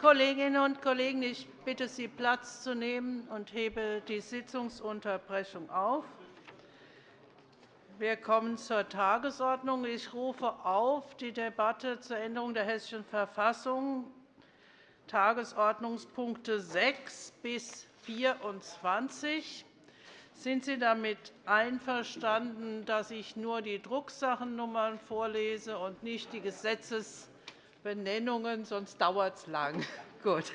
Kolleginnen und Kollegen, ich bitte Sie, Platz zu nehmen und hebe die Sitzungsunterbrechung auf. Wir kommen zur Tagesordnung. Ich rufe auf die Debatte zur Änderung der Hessischen Verfassung, Tagesordnungspunkte 6 bis 24. Sind Sie damit einverstanden, dass ich nur die Drucksachennummern vorlese und nicht die Gesetzes Benennungen, sonst dauert es lang. Gut.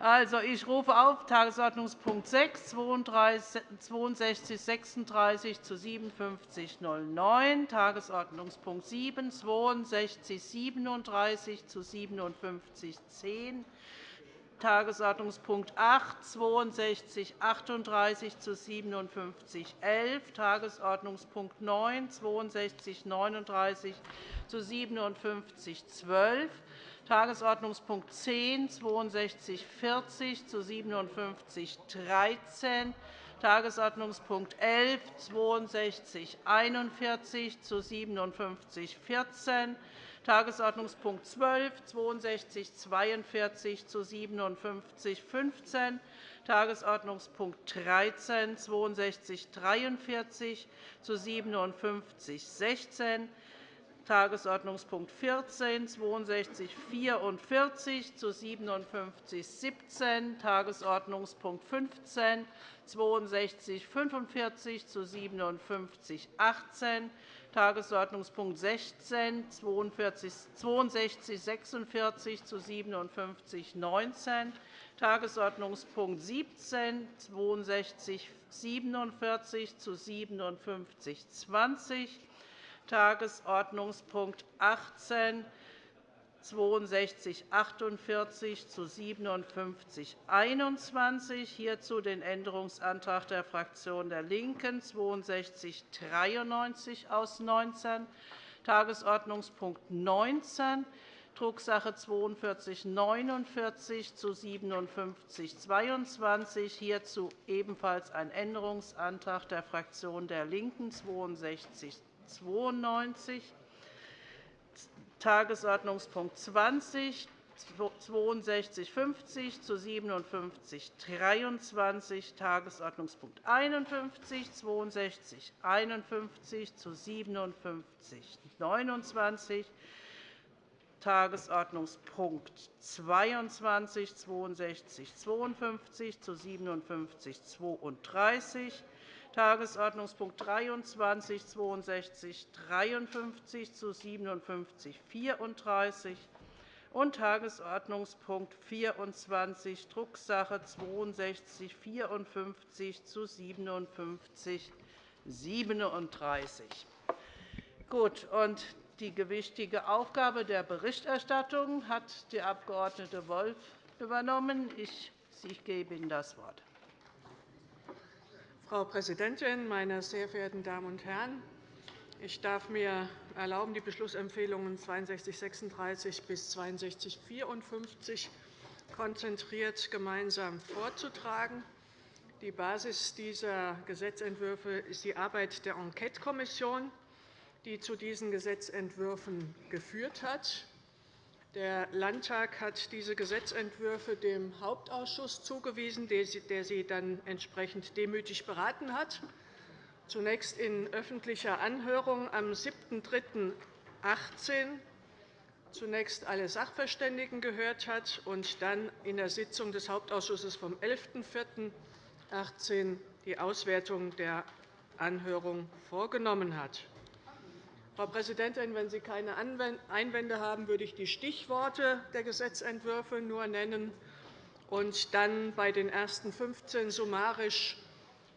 Also, ich rufe auf Tagesordnungspunkt 6, 62 36 zu 5709, Tagesordnungspunkt 7, 62 37 zu 57 10, Tagesordnungspunkt 8, 62 38 zu 57 11, Tagesordnungspunkt 9, 62 39 zu 57 12, Tagesordnungspunkt 10, 62 40 zu 57 13, Tagesordnungspunkt 11, 62 41 zu 57 14, Tagesordnungspunkt 12, 62 42 zu 57 15, Tagesordnungspunkt 13, 62 43 zu 57 16, Tagesordnungspunkt 14, 62 44 zu 57 17, Tagesordnungspunkt 15, 62 45 zu 57 18, Tagesordnungspunkt 16, 62 46 zu 57 19, Tagesordnungspunkt 17, 62 47 zu 57 20, Tagesordnungspunkt 18, 62 48 zu 57 21. Hierzu den Änderungsantrag der Fraktion der LINKEN 62 93 aus 19, Tagesordnungspunkt 19, Drucksache 42 49 zu 57 22. Hierzu ebenfalls ein Änderungsantrag der Fraktion der LINKEN 62 92, Tagesordnungspunkt 20, 6250 zu 57 23, Tagesordnungspunkt 51, 62 51 zu 57 29, Tagesordnungspunkt 22, 62 52 zu 57 32, Tagesordnungspunkt 23, 62 53 zu 57 34 und Tagesordnungspunkt 24, Drucksache 62 54 zu 57 37. Gut, und die gewichtige Aufgabe der Berichterstattung hat die Abg. Wolf übernommen. Ich gebe Ihnen das Wort. Frau Präsidentin, meine sehr verehrten Damen und Herren! Ich darf mir erlauben, die Beschlussempfehlungen 6236 bis 6254 konzentriert gemeinsam vorzutragen. Die Basis dieser Gesetzentwürfe ist die Arbeit der Enquetekommission, die zu diesen Gesetzentwürfen geführt hat. Der Landtag hat diese Gesetzentwürfe dem Hauptausschuss zugewiesen, der sie dann entsprechend demütig beraten hat, zunächst in öffentlicher Anhörung am 7.3.18 zunächst alle Sachverständigen gehört hat und dann in der Sitzung des Hauptausschusses vom 11.04.18 die Auswertung der Anhörung vorgenommen hat. Frau Präsidentin, wenn Sie keine Einwände haben, würde ich die Stichworte der Gesetzentwürfe nur nennen und dann bei den ersten 15 summarisch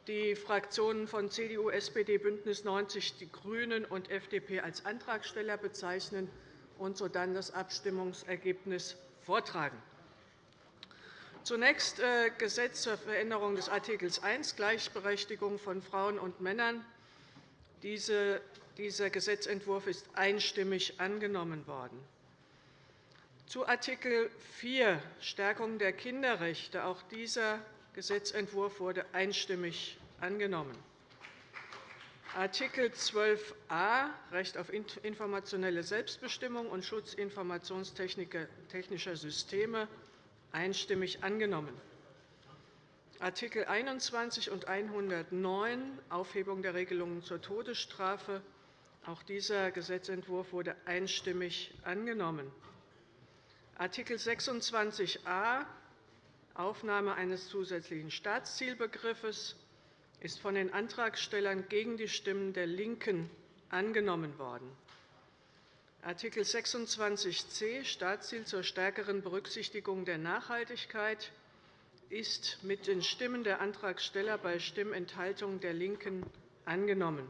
die Fraktionen von CDU, SPD, BÜNDNIS 90 die GRÜNEN und FDP als Antragsteller bezeichnen und sodann das Abstimmungsergebnis vortragen. Zunächst äh, Gesetz zur Veränderung des Art. 1 Gleichberechtigung von Frauen und Männern. Diese dieser Gesetzentwurf ist einstimmig angenommen worden. Zu Art. 4 Stärkung der Kinderrechte. Auch dieser Gesetzentwurf wurde einstimmig angenommen. Art. 12a Recht auf informationelle Selbstbestimmung und Schutz informationstechnischer Systeme einstimmig angenommen. Artikel 21 und 109 Aufhebung der Regelungen zur Todesstrafe. Auch dieser Gesetzentwurf wurde einstimmig angenommen. Artikel 26a Aufnahme eines zusätzlichen Staatszielbegriffes ist von den Antragstellern gegen die Stimmen der LINKEN angenommen worden. Artikel 26c Staatsziel zur stärkeren Berücksichtigung der Nachhaltigkeit ist mit den Stimmen der Antragsteller bei Stimmenthaltung der LINKEN angenommen.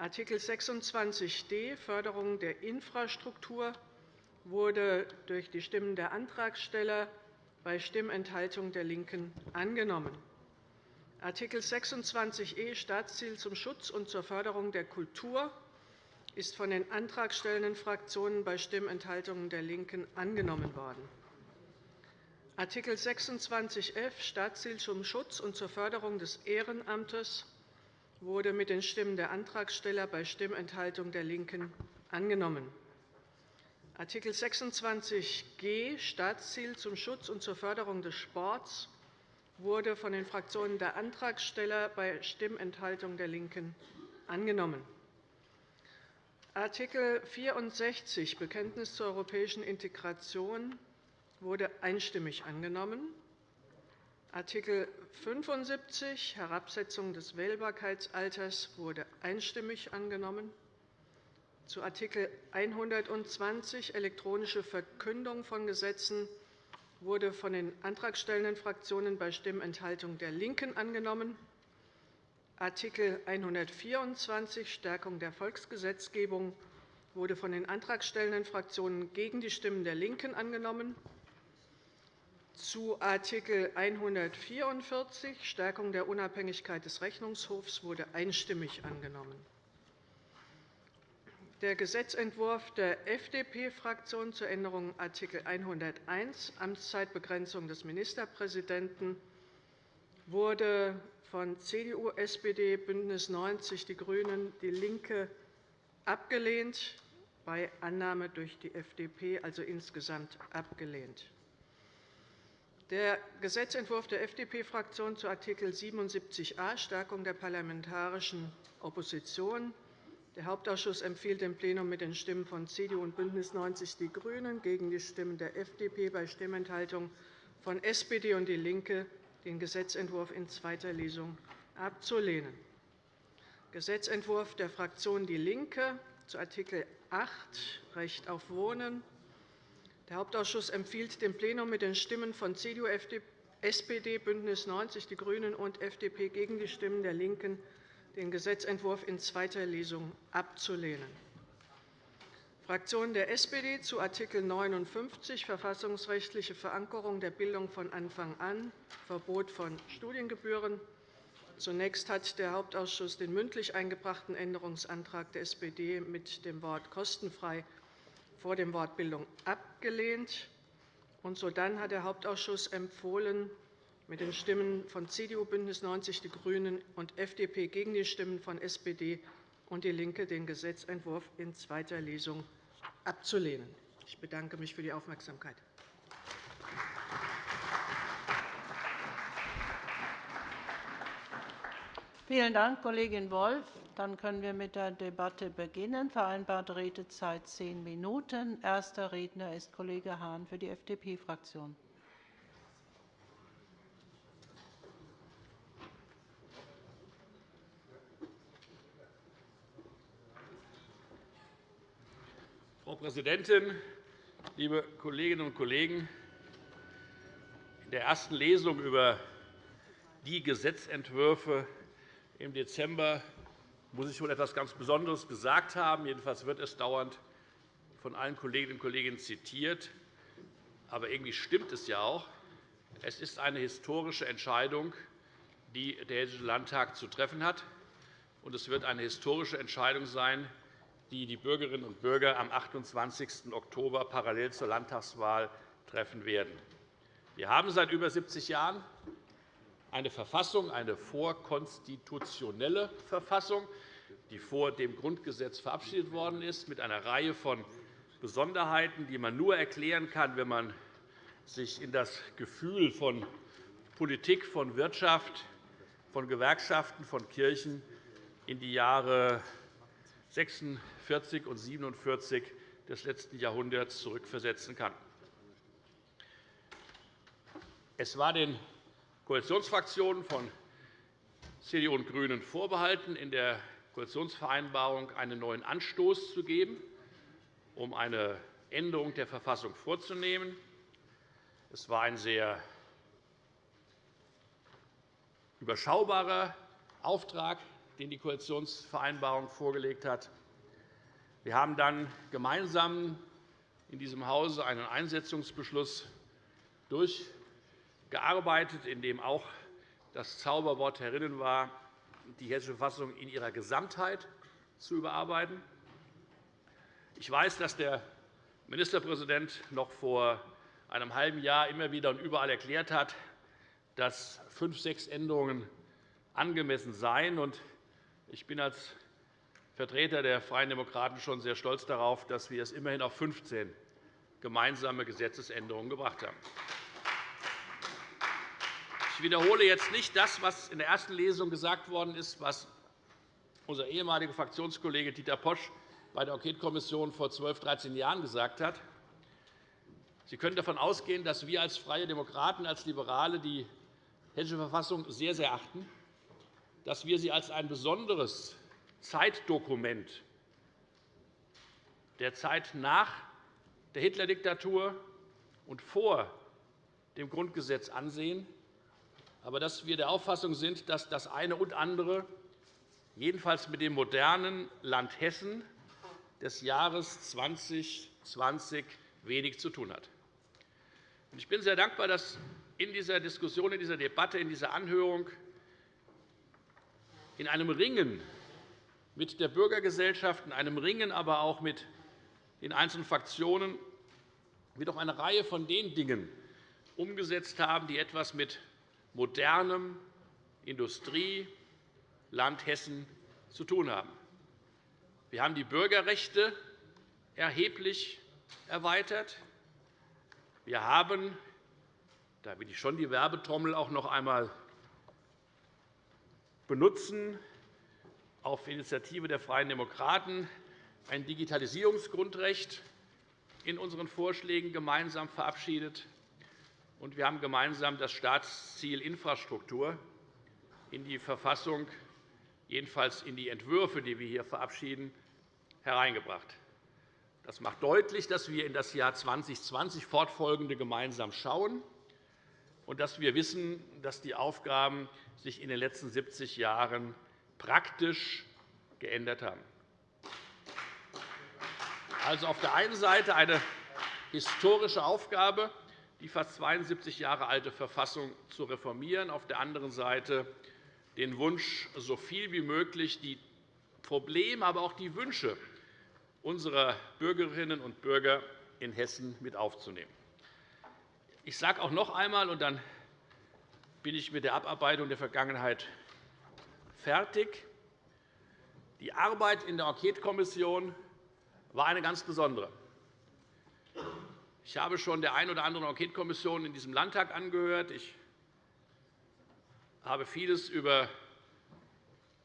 Art. 26d Förderung der Infrastruktur wurde durch die Stimmen der Antragsteller bei Stimmenthaltung der LINKEN angenommen. Art. 26e Staatsziel zum Schutz und zur Förderung der Kultur ist von den antragstellenden Fraktionen bei Stimmenthaltungen der LINKEN angenommen worden. Art. 26f Staatsziel zum Schutz und zur Förderung des Ehrenamtes wurde mit den Stimmen der Antragsteller bei Stimmenthaltung der LINKEN angenommen. Art. 26g Staatsziel zum Schutz und zur Förderung des Sports wurde von den Fraktionen der Antragsteller bei Stimmenthaltung der LINKEN angenommen. Art. 64 Bekenntnis zur europäischen Integration wurde einstimmig angenommen. Art. 75 Herabsetzung des Wählbarkeitsalters wurde einstimmig angenommen. Zu Art. 120 elektronische Verkündung von Gesetzen wurde von den antragstellenden Fraktionen bei Stimmenthaltung der LINKEN angenommen. Art. 124 Stärkung der Volksgesetzgebung wurde von den antragstellenden Fraktionen gegen die Stimmen der LINKEN angenommen. Zu Art. 144 Stärkung der Unabhängigkeit des Rechnungshofs wurde einstimmig angenommen. Der Gesetzentwurf der FDP-Fraktion zur Änderung Art. 101 Amtszeitbegrenzung des Ministerpräsidenten wurde von CDU, SPD, BÜNDNIS 90 die GRÜNEN, DIE LINKE abgelehnt, bei Annahme durch die FDP, also insgesamt abgelehnt. Der Gesetzentwurf der FDP-Fraktion zu Art. 77a Stärkung der parlamentarischen Opposition. Der Hauptausschuss empfiehlt dem Plenum mit den Stimmen von CDU und BÜNDNIS 90 die GRÜNEN gegen die Stimmen der FDP bei Stimmenthaltung von SPD und DIE LINKE den Gesetzentwurf in zweiter Lesung abzulehnen. Gesetzentwurf der Fraktion DIE LINKE zu Art. 8 Recht auf Wohnen der Hauptausschuss empfiehlt dem Plenum mit den Stimmen von CDU, SPD, BÜNDNIS 90 die GRÜNEN und FDP gegen die Stimmen der LINKEN, den Gesetzentwurf in zweiter Lesung abzulehnen. Fraktion der SPD zu Art. 59 Verfassungsrechtliche Verankerung der Bildung von Anfang an, Verbot von Studiengebühren. Zunächst hat der Hauptausschuss den mündlich eingebrachten Änderungsantrag der SPD mit dem Wort kostenfrei vor dem Wort Bildung abgelehnt. Und sodann hat der Hauptausschuss empfohlen, mit den Stimmen von CDU, BÜNDNIS 90 die GRÜNEN und FDP gegen die Stimmen von SPD und DIE LINKE den Gesetzentwurf in zweiter Lesung abzulehnen. Ich bedanke mich für die Aufmerksamkeit. Vielen Dank, Kollegin Wolff. Dann können wir mit der Debatte beginnen. Vereinbarte Redezeit zehn Minuten. Erster Redner ist Kollege Hahn für die FDP-Fraktion. Frau Präsidentin, liebe Kolleginnen und Kollegen! In der ersten Lesung über die Gesetzentwürfe im Dezember muss ich wohl etwas ganz Besonderes gesagt haben. Jedenfalls wird es dauernd von allen Kolleginnen und Kollegen zitiert. Aber irgendwie stimmt es ja auch. Es ist eine historische Entscheidung, die der Hessische Landtag zu treffen hat. Und es wird eine historische Entscheidung sein, die die Bürgerinnen und Bürger am 28. Oktober parallel zur Landtagswahl treffen werden. Wir haben seit über 70 Jahren eine Verfassung, eine vorkonstitutionelle Verfassung, die vor dem Grundgesetz verabschiedet worden ist, mit einer Reihe von Besonderheiten, die man nur erklären kann, wenn man sich in das Gefühl von Politik, von Wirtschaft, von Gewerkschaften, von Kirchen in die Jahre 46 und 47 des letzten Jahrhunderts zurückversetzen kann. Es war den Koalitionsfraktionen von CDU und GRÜNEN vorbehalten, in der Koalitionsvereinbarung einen neuen Anstoß zu geben, um eine Änderung der Verfassung vorzunehmen. Es war ein sehr überschaubarer Auftrag, den die Koalitionsvereinbarung vorgelegt hat. Wir haben dann gemeinsam in diesem Hause einen Einsetzungsbeschluss durchgearbeitet, in dem auch das Zauberwort herinnen war, die Hessische Verfassung in ihrer Gesamtheit zu überarbeiten. Ich weiß, dass der Ministerpräsident noch vor einem halben Jahr immer wieder und überall erklärt hat, dass fünf, sechs Änderungen angemessen seien. Ich bin als Vertreter der Freien Demokraten schon sehr stolz darauf, dass wir es immerhin auf 15 gemeinsame Gesetzesänderungen gebracht haben. Ich wiederhole jetzt nicht das, was in der ersten Lesung gesagt worden ist, was unser ehemaliger Fraktionskollege Dieter Posch bei der Enquetekommission vor 12, 13 Jahren gesagt hat. Sie können davon ausgehen, dass wir als Freie Demokraten, als Liberale die Hessische Verfassung sehr, sehr achten, dass wir sie als ein besonderes Zeitdokument der Zeit nach der Hitler-Diktatur und vor dem Grundgesetz ansehen, aber dass wir der Auffassung sind, dass das eine und andere jedenfalls mit dem modernen Land Hessen des Jahres 2020 wenig zu tun hat. Ich bin sehr dankbar, dass in dieser Diskussion, in dieser Debatte, in dieser Anhörung in einem Ringen mit der Bürgergesellschaft, in einem Ringen aber auch mit den einzelnen Fraktionen wir doch eine Reihe von den Dingen umgesetzt haben, die etwas mit modernem Industrieland Hessen zu tun haben. Wir haben die Bürgerrechte erheblich erweitert. Wir haben, da will ich schon die Werbetrommel auch noch einmal benutzen, auf Initiative der Freien Demokraten ein Digitalisierungsgrundrecht in unseren Vorschlägen gemeinsam verabschiedet und wir haben gemeinsam das Staatsziel Infrastruktur in die Verfassung, jedenfalls in die Entwürfe, die wir hier verabschieden, hereingebracht. Das macht deutlich, dass wir in das Jahr 2020 fortfolgende gemeinsam schauen und dass wir wissen, dass die Aufgaben sich in den letzten 70 Jahren praktisch geändert haben. Also auf der einen Seite eine historische Aufgabe, die fast 72 Jahre alte Verfassung zu reformieren, auf der anderen Seite den Wunsch, so viel wie möglich die Probleme, aber auch die Wünsche unserer Bürgerinnen und Bürger in Hessen mit aufzunehmen. Ich sage auch noch einmal, und dann bin ich mit der Abarbeitung der Vergangenheit fertig. Die Arbeit in der Enquetekommission war eine ganz besondere. Ich habe schon der einen oder anderen Enquetekommission in diesem Landtag angehört. Ich habe vieles über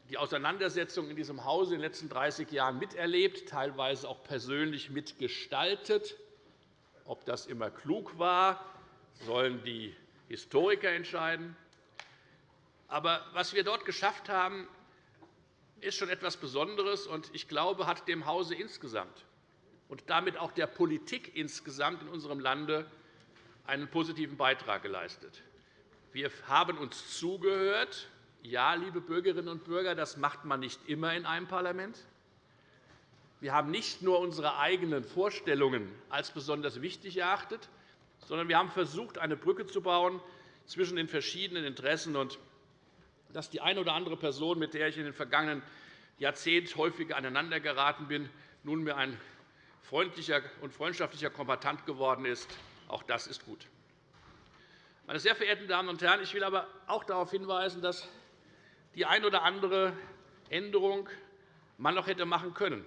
die Auseinandersetzung in diesem Hause in den letzten 30 Jahren miterlebt, teilweise auch persönlich mitgestaltet. Ob das immer klug war, sollen die Historiker entscheiden. Aber was wir dort geschafft haben, ist schon etwas Besonderes und ich glaube, hat dem Hause insgesamt und damit auch der Politik insgesamt in unserem Lande einen positiven Beitrag geleistet. Wir haben uns zugehört. Ja, liebe Bürgerinnen und Bürger, das macht man nicht immer in einem Parlament. Wir haben nicht nur unsere eigenen Vorstellungen als besonders wichtig erachtet, sondern wir haben versucht, eine Brücke zu bauen zwischen den verschiedenen Interessen und dass die eine oder andere Person, mit der ich in den vergangenen Jahrzehnten häufig aneinandergeraten bin, nunmehr ein freundlicher und freundschaftlicher Kombatant geworden ist. Auch das ist gut. Meine sehr verehrten Damen und Herren, ich will aber auch darauf hinweisen, dass die eine oder andere Änderung man noch hätte machen können.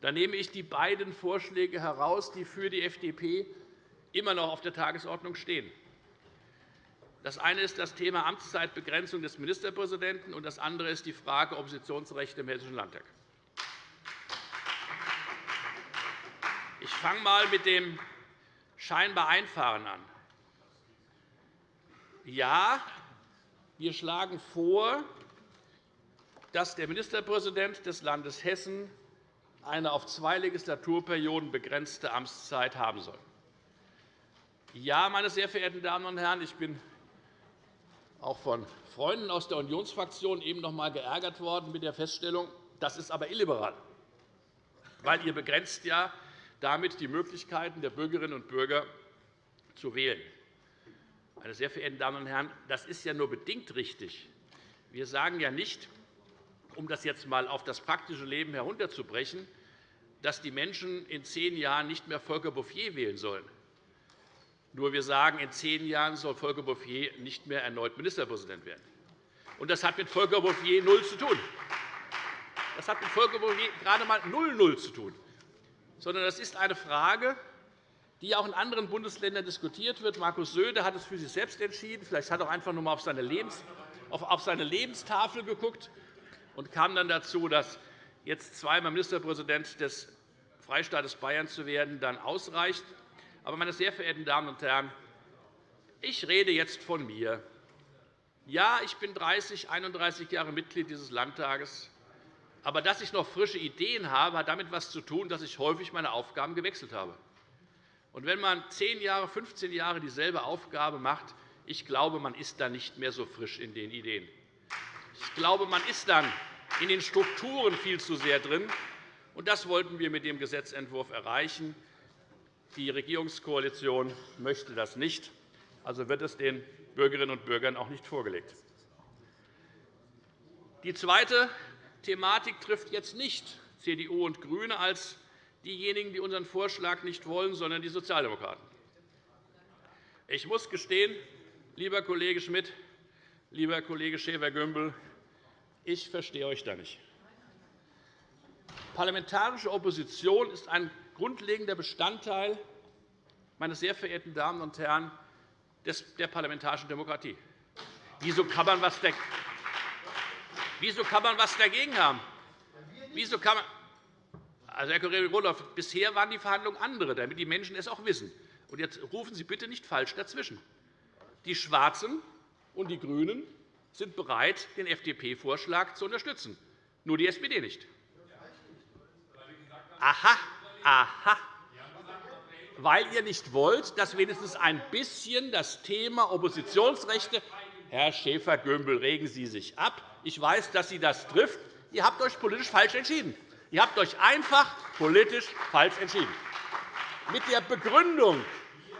Da nehme ich die beiden Vorschläge heraus, die für die FDP immer noch auf der Tagesordnung stehen. Das eine ist das Thema Amtszeitbegrenzung des Ministerpräsidenten, und das andere ist die Frage Oppositionsrechte im Hessischen Landtag. Ich fange einmal mit dem scheinbar Einfahren an. Ja, wir schlagen vor, dass der Ministerpräsident des Landes Hessen eine auf zwei Legislaturperioden begrenzte Amtszeit haben soll. Ja, meine sehr verehrten Damen und Herren, ich bin auch von Freunden aus der Unionsfraktion eben noch einmal geärgert worden mit der Feststellung, das ist aber illiberal, weil ihr begrenzt ja damit die Möglichkeiten der Bürgerinnen und Bürger zu wählen. Meine sehr verehrten Damen und Herren, das ist ja nur bedingt richtig. Wir sagen ja nicht, um das jetzt einmal auf das praktische Leben herunterzubrechen, dass die Menschen in zehn Jahren nicht mehr Volker Bouffier wählen sollen. Nur wir sagen, in zehn Jahren soll Volker Bouffier nicht mehr erneut Ministerpräsident werden. Und das hat mit Volker Bouffier null zu tun. Das hat mit Volker Bouffier gerade einmal null, null zu tun. Sondern das ist eine Frage, die auch in anderen Bundesländern diskutiert wird. Markus Söder hat es für sich selbst entschieden. Vielleicht hat er auch einfach nur einmal auf seine, auf seine Lebenstafel geguckt und kam dann dazu, dass jetzt zweimal Ministerpräsident des Freistaates Bayern zu werden, dann ausreicht. Aber, meine sehr verehrten Damen und Herren, ich rede jetzt von mir. Ja, ich bin 30, 31 Jahre Mitglied dieses Landtages. Aber dass ich noch frische Ideen habe, hat damit etwas zu tun, dass ich häufig meine Aufgaben gewechselt habe. Und wenn man 10 Jahre, 15 Jahre dieselbe Aufgabe macht, ich glaube, man ist dann nicht mehr so frisch in den Ideen. Ich glaube, man ist dann in den Strukturen viel zu sehr drin. Und das wollten wir mit dem Gesetzentwurf erreichen. Die Regierungskoalition möchte das nicht. Also wird es den Bürgerinnen und Bürgern auch nicht vorgelegt. Die zweite Thematik trifft jetzt nicht CDU und GRÜNE als diejenigen, die unseren Vorschlag nicht wollen, sondern die Sozialdemokraten. Ich muss gestehen, lieber Kollege Schmidt, lieber Kollege Schäfer-Gümbel, ich verstehe euch da nicht. Parlamentarische Opposition ist ein grundlegender Bestandteil, meine sehr verehrten Damen und Herren, der parlamentarischen Demokratie. Wieso kann man was Wieso kann man etwas dagegen haben? Wieso kann man also, Herr Kollege Rudolph, bisher waren die Verhandlungen andere, damit die Menschen es auch wissen. Und jetzt rufen Sie bitte nicht falsch dazwischen. Die Schwarzen und die GRÜNEN sind bereit, den FDP-Vorschlag zu unterstützen, nur die SPD nicht. Aha, aha. Weil ihr nicht wollt, dass wenigstens ein bisschen das Thema Oppositionsrechte Herr Schäfer-Gümbel, regen Sie sich ab. Ich weiß, dass Sie das trifft. Ihr habt euch politisch falsch entschieden. Ihr habt euch einfach politisch falsch entschieden. Mit der Begründung,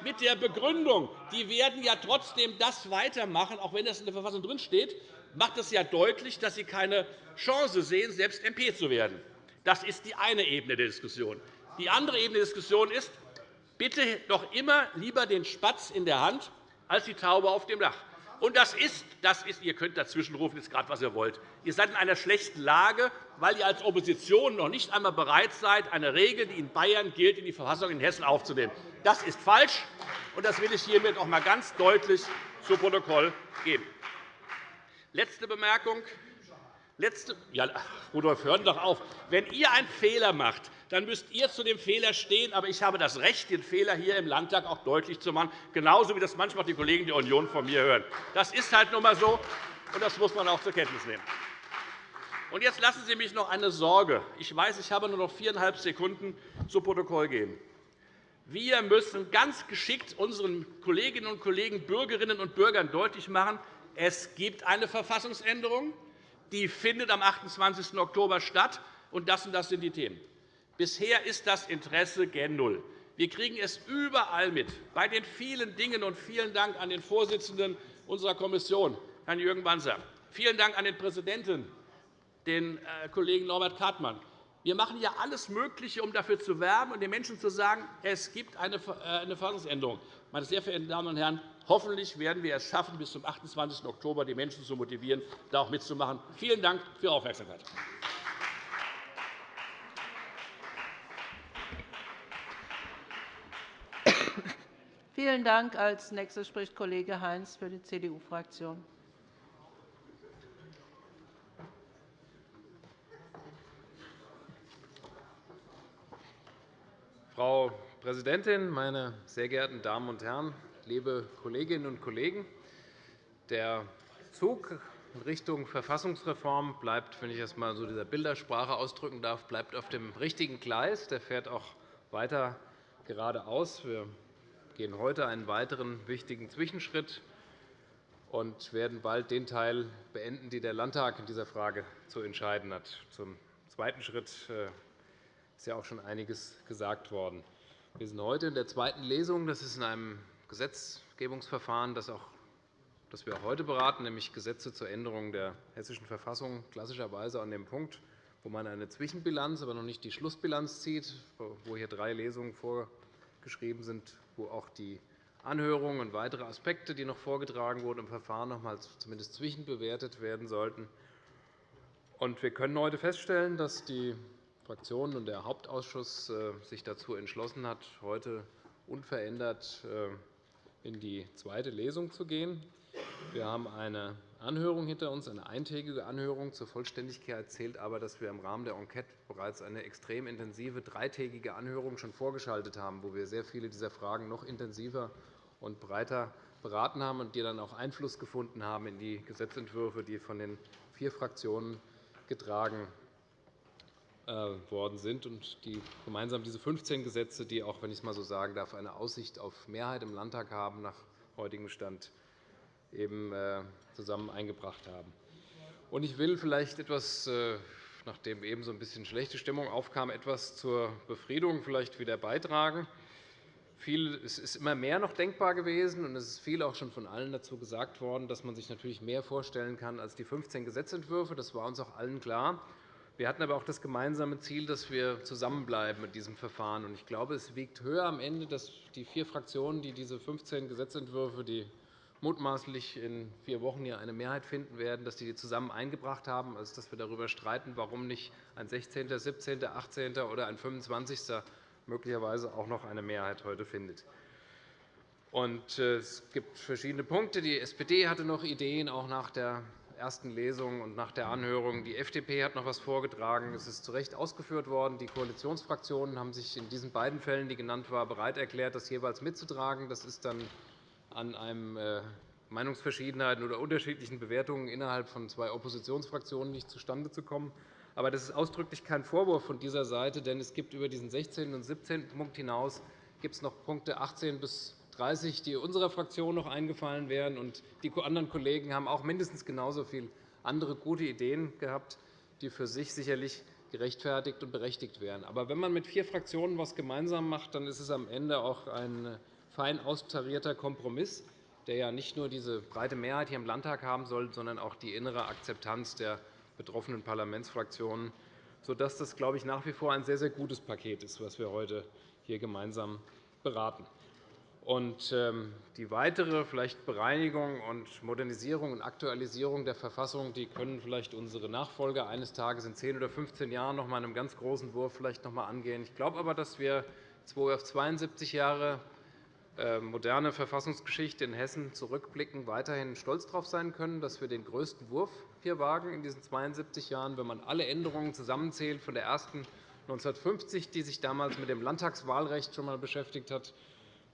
mit der Begründung, die werden ja trotzdem das weitermachen, auch wenn das in der Verfassung drinsteht, macht es ja deutlich, dass Sie keine Chance sehen, selbst MP zu werden. Das ist die eine Ebene der Diskussion. Die andere Ebene der Diskussion ist, bitte doch immer lieber den Spatz in der Hand als die Taube auf dem Dach. Und das ist, das ist, ihr könnt dazwischenrufen, jetzt gerade, was ihr wollt. Ihr seid in einer schlechten Lage, weil ihr als Opposition noch nicht einmal bereit seid, eine Regel, die in Bayern gilt, in die Verfassung in Hessen aufzunehmen. Das ist falsch, und das will ich hiermit noch einmal ganz deutlich zu Protokoll geben. Letzte Bemerkung. Letzte, ja, Rudolf, hören doch auf. Wenn ihr einen Fehler macht, dann müsst ihr zu dem Fehler stehen. Aber ich habe das Recht, den Fehler hier im Landtag auch deutlich zu machen, genauso wie das manchmal die Kollegen der Union von mir hören. Das ist halt nun einmal so, und das muss man auch zur Kenntnis nehmen. Und jetzt lassen Sie mich noch eine Sorge. Ich weiß, ich habe nur noch viereinhalb Sekunden zu Protokoll geben. Wir müssen ganz geschickt unseren Kolleginnen und Kollegen, Bürgerinnen und Bürgern deutlich machen, es gibt eine Verfassungsänderung, die findet am 28. Oktober statt, und das und das sind die Themen. Bisher ist das Interesse gen Null. Wir kriegen es überall mit, bei den vielen Dingen. Und vielen Dank an den Vorsitzenden unserer Kommission, Herrn Jürgen Banzer. Vielen Dank an den Präsidenten, den äh, Kollegen Norbert Kartmann. Wir machen ja alles Mögliche, um dafür zu werben und den Menschen zu sagen, es gibt eine äh, Verfassungsänderung. Meine sehr verehrten Damen und Herren, hoffentlich werden wir es schaffen, bis zum 28. Oktober die Menschen zu motivieren, da auch mitzumachen. Vielen Dank für Ihre Aufmerksamkeit. Vielen Dank. Als nächster spricht Kollege Heinz für die CDU-Fraktion. Frau Präsidentin, meine sehr geehrten Damen und Herren, liebe Kolleginnen und Kollegen! Der Zug in Richtung Verfassungsreform bleibt, wenn ich das einmal so dieser Bildersprache ausdrücken darf, bleibt auf dem richtigen Gleis. Der fährt auch weiter geradeaus. Wir gehen heute einen weiteren wichtigen Zwischenschritt und werden bald den Teil beenden, den der Landtag in dieser Frage zu entscheiden hat. Zum zweiten Schritt äh, ist ja auch schon einiges gesagt worden. Wir sind heute in der zweiten Lesung. Das ist in einem Gesetzgebungsverfahren, das, auch, das wir auch heute beraten, nämlich Gesetze zur Änderung der Hessischen Verfassung, klassischerweise an dem Punkt, wo man eine Zwischenbilanz, aber noch nicht die Schlussbilanz zieht, wo hier drei Lesungen vorgeschrieben sind, wo auch die Anhörungen und weitere Aspekte, die noch vorgetragen wurden im Verfahren, noch einmal zumindest zwischenbewertet werden sollten. Wir können heute feststellen, dass die Fraktionen und der Hauptausschuss äh, sich dazu entschlossen hat, heute unverändert äh, in die zweite Lesung zu gehen. Wir haben eine Anhörung hinter uns, eine eintägige Anhörung. Zur Vollständigkeit zählt aber, dass wir im Rahmen der Enquete bereits eine extrem intensive dreitägige Anhörung schon vorgeschaltet haben, wo wir sehr viele dieser Fragen noch intensiver und breiter beraten haben und die dann auch Einfluss gefunden haben in die Gesetzentwürfe, die von den vier Fraktionen getragen worden sind und die gemeinsam diese 15 Gesetze, die auch, wenn ich es einmal so sagen darf, eine Aussicht auf Mehrheit im Landtag haben, nach heutigem Stand eben äh, zusammen eingebracht haben. Ich will vielleicht etwas, äh, nachdem eben so ein bisschen schlechte Stimmung aufkam, etwas zur Befriedung vielleicht wieder beitragen. es ist immer mehr noch denkbar gewesen, und es ist viel auch schon von allen dazu gesagt worden, dass man sich natürlich mehr vorstellen kann als die 15 Gesetzentwürfe. Das war uns auch allen klar. Wir hatten aber auch das gemeinsame Ziel, dass wir zusammenbleiben mit diesem Verfahren. Ich glaube, es wiegt höher am Ende, dass die vier Fraktionen, die diese 15 Gesetzentwürfe, die mutmaßlich in vier Wochen hier eine Mehrheit finden werden, dass die zusammen eingebracht haben, als dass wir darüber streiten, warum nicht ein 16., 17., 18. oder ein 25. möglicherweise auch noch eine Mehrheit heute findet. Äh, es gibt verschiedene Punkte. Die SPD hatte noch Ideen, auch nach der ersten Lesung und nach der Anhörung. Die FDP hat noch etwas vorgetragen. Es ist zu Recht ausgeführt worden. Die Koalitionsfraktionen haben sich in diesen beiden Fällen, die genannt waren, bereit erklärt, das jeweils mitzutragen. Das ist dann an einem äh, Meinungsverschiedenheiten oder unterschiedlichen Bewertungen innerhalb von zwei Oppositionsfraktionen nicht zustande zu kommen. Aber das ist ausdrücklich kein Vorwurf von dieser Seite, denn es gibt über diesen 16. und 17. Punkt hinaus gibt es noch Punkte 18 bis 30, die unserer Fraktion noch eingefallen wären. Und die anderen Kollegen haben auch mindestens genauso viele andere gute Ideen gehabt, die für sich sicherlich gerechtfertigt und berechtigt wären. Aber wenn man mit vier Fraktionen etwas gemeinsam macht, dann ist es am Ende auch ein fein austarierter Kompromiss, der ja nicht nur diese breite Mehrheit hier im Landtag haben soll, sondern auch die innere Akzeptanz der betroffenen Parlamentsfraktionen, sodass das, glaube ich, nach wie vor ein sehr, sehr gutes Paket ist, das wir heute hier gemeinsam beraten. Und ähm, die weitere vielleicht Bereinigung und Modernisierung und Aktualisierung der Verfassung die können vielleicht unsere Nachfolger eines Tages in 10 oder 15 Jahren noch einmal in einem ganz großen Wurf vielleicht noch einmal angehen. Ich glaube aber, dass wir auf 72 Jahre äh, moderne Verfassungsgeschichte in Hessen zurückblicken, weiterhin stolz darauf sein können, dass wir den größten Wurf hier wagen in diesen 72 Jahren, wenn man alle Änderungen zusammenzählt, von der ersten 1950, die sich damals mit dem Landtagswahlrecht schon einmal beschäftigt hat,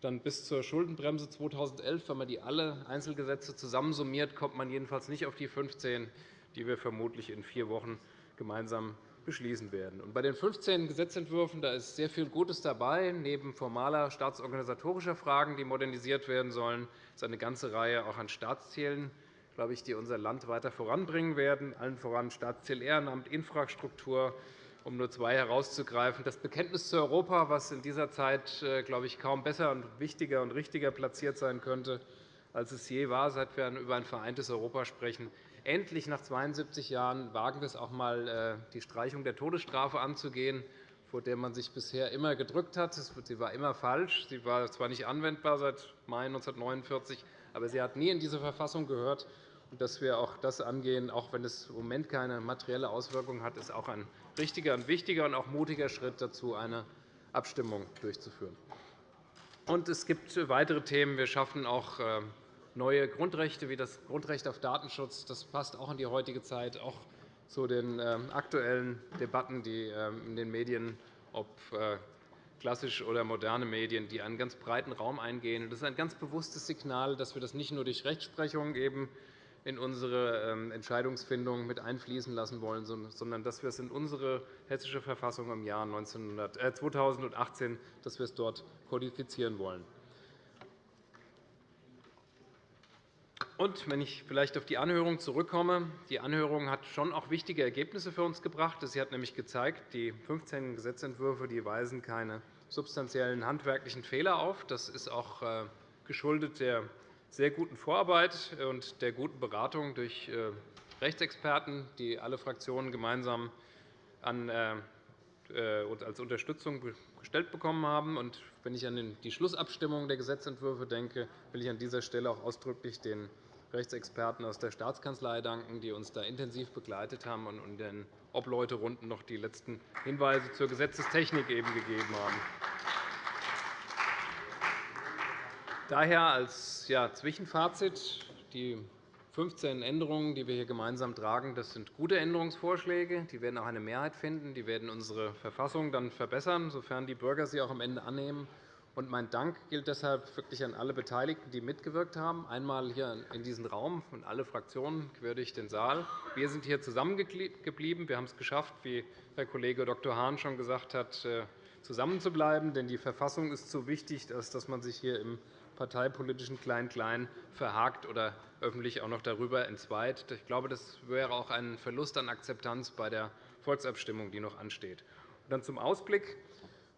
dann bis zur Schuldenbremse 2011. Wenn man die alle Einzelgesetze zusammensummiert, kommt man jedenfalls nicht auf die 15, die wir vermutlich in vier Wochen gemeinsam beschließen werden. bei den 15 Gesetzentwürfen da ist sehr viel Gutes dabei. Neben formaler staatsorganisatorischer Fragen, die modernisiert werden sollen, ist eine ganze Reihe auch an Staatszielen, glaube ich, die unser Land weiter voranbringen werden, allen voran Staatsziel Ehrenamt, Infrastruktur, um nur zwei herauszugreifen. Das Bekenntnis zu Europa, was in dieser Zeit äh, glaube ich, kaum besser und wichtiger und richtiger platziert sein könnte, als es je war, seit wir über ein vereintes Europa sprechen. Endlich nach 72 Jahren wagen wir es auch einmal, äh, die Streichung der Todesstrafe anzugehen, vor der man sich bisher immer gedrückt hat. Sie war immer falsch. Sie war zwar nicht anwendbar seit Mai 1949, aber sie hat nie in diese Verfassung gehört. Dass wir auch das angehen, auch wenn es im Moment keine materielle Auswirkung hat, ist auch ein richtiger, und wichtiger und auch mutiger Schritt dazu, eine Abstimmung durchzuführen. Und es gibt weitere Themen. Wir schaffen auch äh, neue Grundrechte wie das Grundrecht auf Datenschutz. Das passt auch in die heutige Zeit, auch zu den ähm, aktuellen Debatten, die ähm, in den Medien, ob äh, klassisch oder moderne Medien, die einen ganz breiten Raum eingehen. Das ist ein ganz bewusstes Signal, dass wir das nicht nur durch Rechtsprechung eben in unsere ähm, Entscheidungsfindung mit einfließen lassen wollen, sondern dass wir es in unsere Hessische Verfassung im Jahr 2018 äh, dass wir es dort kodifizieren wollen. Und wenn ich vielleicht auf die Anhörung zurückkomme, die Anhörung hat schon auch wichtige Ergebnisse für uns gebracht. Sie hat nämlich gezeigt, die 15 Gesetzentwürfe die weisen keine substanziellen handwerklichen Fehler auf. Das ist auch äh, geschuldet der sehr guten Vorarbeit und der guten Beratung durch äh, Rechtsexperten, die alle Fraktionen gemeinsam an, äh, als Unterstützung gestellt bekommen haben. Und wenn ich an die Schlussabstimmung der Gesetzentwürfe denke, will ich an dieser Stelle auch ausdrücklich den Rechtsexperten aus der Staatskanzlei danken, die uns da intensiv begleitet haben und in den Obleuterunden noch die letzten Hinweise zur Gesetzestechnik eben gegeben haben. Daher als Zwischenfazit die 15 Änderungen, die wir hier gemeinsam tragen, das sind gute Änderungsvorschläge. Die werden auch eine Mehrheit finden. Die werden unsere Verfassung dann verbessern, sofern die Bürger sie auch am Ende annehmen. Und mein Dank gilt deshalb wirklich an alle Beteiligten, die mitgewirkt haben. Einmal hier in diesem Raum und alle Fraktionen quer durch den Saal. Wir sind hier zusammengeblieben. Wir haben es geschafft, wie Herr Kollege Dr. Hahn schon gesagt hat, äh, zusammenzubleiben. Denn die Verfassung ist so wichtig, dass man sich hier im parteipolitischen Klein-Klein verhakt oder öffentlich auch noch darüber entzweit. Ich glaube, das wäre auch ein Verlust an Akzeptanz bei der Volksabstimmung, die noch ansteht. Dann zum Ausblick.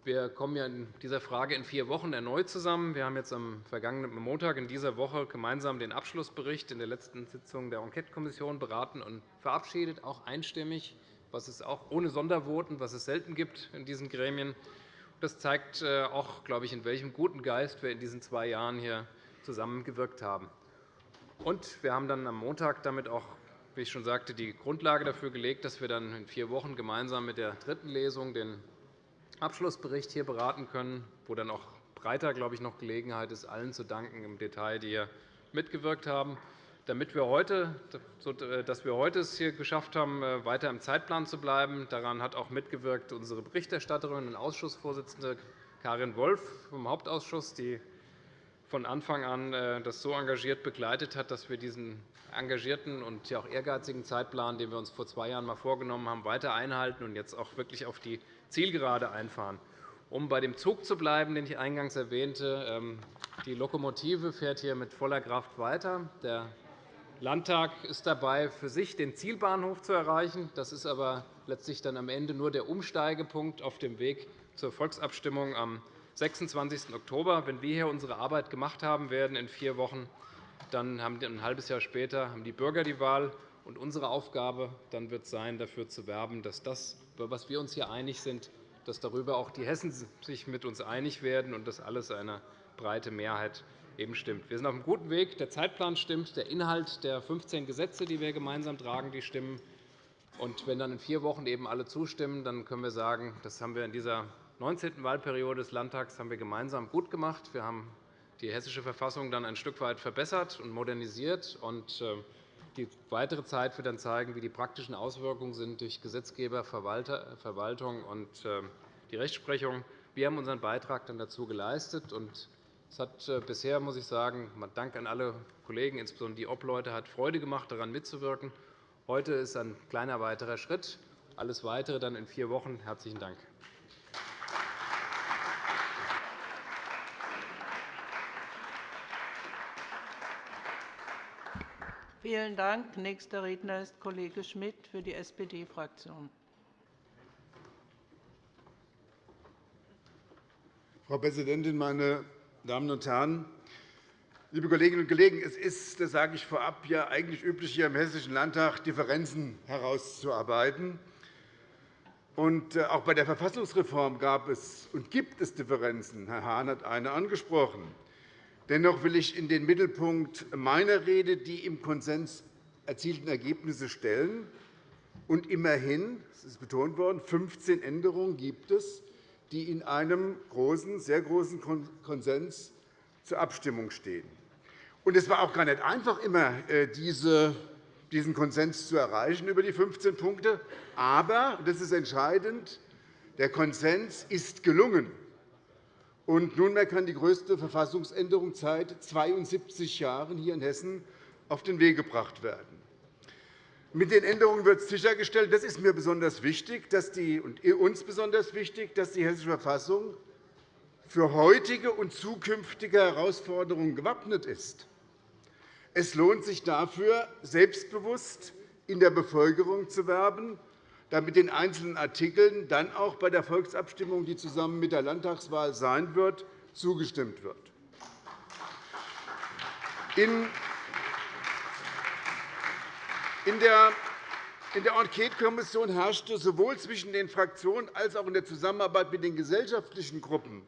Wir kommen ja in dieser Frage in vier Wochen erneut zusammen. Wir haben jetzt am vergangenen Montag in dieser Woche gemeinsam den Abschlussbericht in der letzten Sitzung der Enquetekommission beraten und verabschiedet, auch einstimmig, was es auch ohne Sondervoten, was es selten gibt in diesen Gremien. Das zeigt äh, auch, glaube ich, in welchem guten Geist wir in diesen zwei Jahren hier zusammengewirkt haben. Und wir haben dann am Montag damit auch, wie ich schon sagte, die Grundlage dafür gelegt, dass wir dann in vier Wochen gemeinsam mit der dritten Lesung den Abschlussbericht hier beraten können, wo dann auch breiter, glaube ich, noch Gelegenheit ist, allen zu danken im Detail, die hier mitgewirkt haben damit wir heute, dass wir heute es hier geschafft haben, äh, weiter im Zeitplan zu bleiben. Daran hat auch mitgewirkt unsere Berichterstatterin und Ausschussvorsitzende Karin Wolf vom Hauptausschuss, die von Anfang an äh, das so engagiert begleitet hat, dass wir diesen engagierten und auch ehrgeizigen Zeitplan, den wir uns vor zwei Jahren einmal vorgenommen haben, weiter einhalten und jetzt auch wirklich auf die Zielgerade einfahren. Um bei dem Zug zu bleiben, den ich eingangs erwähnte, ähm, die Lokomotive fährt hier mit voller Kraft weiter. Der Landtag ist dabei, für sich den Zielbahnhof zu erreichen. Das ist aber letztlich dann am Ende nur der Umsteigepunkt auf dem Weg zur Volksabstimmung am 26. Oktober. Wenn wir hier unsere Arbeit gemacht haben werden in vier Wochen, dann haben ein halbes Jahr später haben die Bürger die Wahl. Und unsere Aufgabe dann wird sein, dafür zu werben, dass das, über was wir uns hier einig sind, dass darüber auch die Hessen sich mit uns einig werden und dass alles eine breite Mehrheit eben stimmt. Wir sind auf einem guten Weg. Der Zeitplan stimmt, der Inhalt der 15 Gesetze, die wir gemeinsam tragen, die stimmen. Und wenn dann in vier Wochen eben alle zustimmen, dann können wir sagen, das haben wir in dieser 19. Wahlperiode des Landtags haben wir gemeinsam gut gemacht. Wir haben die Hessische Verfassung dann ein Stück weit verbessert und modernisiert. Und äh, die weitere Zeit wird dann zeigen, wie die praktischen Auswirkungen sind durch Gesetzgeber, Verwaltung und äh, die Rechtsprechung. Wir haben unseren Beitrag dann dazu geleistet. Und es hat äh, bisher, muss ich sagen, Dank an alle Kollegen, insbesondere die Obleute, hat Freude gemacht, daran mitzuwirken. Heute ist ein kleiner weiterer Schritt. Alles Weitere dann in vier Wochen. Herzlichen Dank. Vielen Dank. Nächster Redner ist Kollege Schmidt für die SPD-Fraktion. Frau Präsidentin, meine Damen und Herren! Liebe Kolleginnen und Kollegen, es ist, das sage ich vorab, ja eigentlich üblich, hier im Hessischen Landtag Differenzen herauszuarbeiten. Äh, auch bei der Verfassungsreform gab es und gibt es Differenzen. Herr Hahn hat eine angesprochen. Dennoch will ich in den Mittelpunkt meiner Rede die im Konsens erzielten Ergebnisse stellen. Und immerhin, es ist betont worden, 15 Änderungen gibt es, die in einem großen, sehr großen Konsens zur Abstimmung stehen. es war auch gar nicht einfach, immer äh, diesen Konsens zu erreichen über die 15 Punkte. Aber, das ist entscheidend, der Konsens ist gelungen. Und nunmehr kann die größte Verfassungsänderung seit 72 Jahren hier in Hessen auf den Weg gebracht werden. Mit den Änderungen wird sichergestellt, das ist mir besonders wichtig, dass die, und uns besonders wichtig, dass die Hessische Verfassung für heutige und zukünftige Herausforderungen gewappnet ist. Es lohnt sich dafür, selbstbewusst in der Bevölkerung zu werben, damit den einzelnen Artikeln dann auch bei der Volksabstimmung, die zusammen mit der Landtagswahl sein wird, zugestimmt wird. In der Enquetekommission herrschte sowohl zwischen den Fraktionen als auch in der Zusammenarbeit mit den gesellschaftlichen Gruppen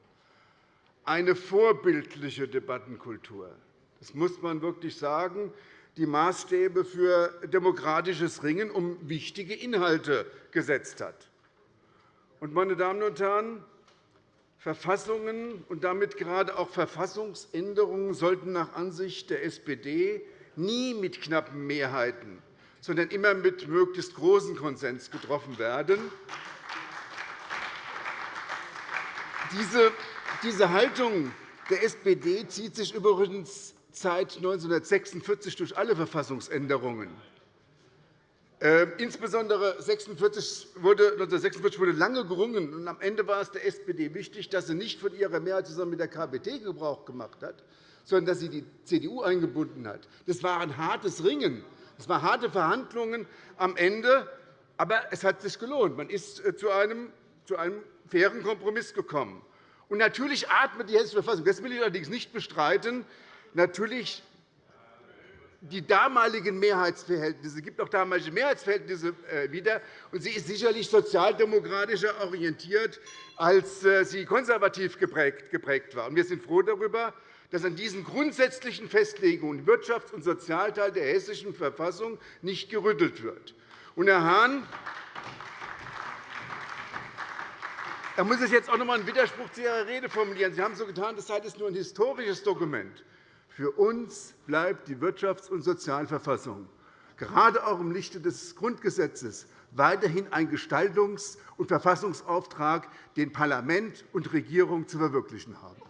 eine vorbildliche Debattenkultur. Das muss man wirklich sagen die Maßstäbe für demokratisches Ringen um wichtige Inhalte gesetzt hat. Meine Damen und Herren, Verfassungen und damit gerade auch Verfassungsänderungen sollten nach Ansicht der SPD nie mit knappen Mehrheiten, sondern immer mit möglichst großem Konsens getroffen werden. Diese Haltung der SPD zieht sich übrigens seit 1946 durch alle Verfassungsänderungen. Ähm, insbesondere 1946 wurde, 1946 wurde lange gerungen. Und am Ende war es der SPD wichtig, dass sie nicht von ihrer Mehrheit zusammen mit der KPD Gebrauch gemacht hat, sondern dass sie die CDU eingebunden hat. Das war ein hartes Ringen. Es waren harte Verhandlungen am Ende, aber es hat sich gelohnt. Man ist äh, zu einem, zu einem fairen Kompromiss gekommen. Und natürlich atmet die Hessische Verfassung, das will ich allerdings nicht bestreiten, natürlich die damaligen Mehrheitsverhältnisse, es gibt auch damalige Mehrheitsverhältnisse äh, wieder, und sie ist sicherlich sozialdemokratischer orientiert, als äh, sie konservativ geprägt war. Wir sind froh darüber, dass an diesen grundsätzlichen Festlegungen Wirtschafts- und Sozialteil der Hessischen Verfassung nicht gerüttelt wird. Herr Hahn, da muss ich jetzt auch noch einmal einen Widerspruch zu Ihrer Rede formulieren. Sie haben so getan, das sei nur ein historisches Dokument. Für uns bleibt die Wirtschafts- und Sozialverfassung, gerade auch im Lichte des Grundgesetzes, weiterhin ein Gestaltungs- und Verfassungsauftrag, den Parlament und Regierung zu verwirklichen haben.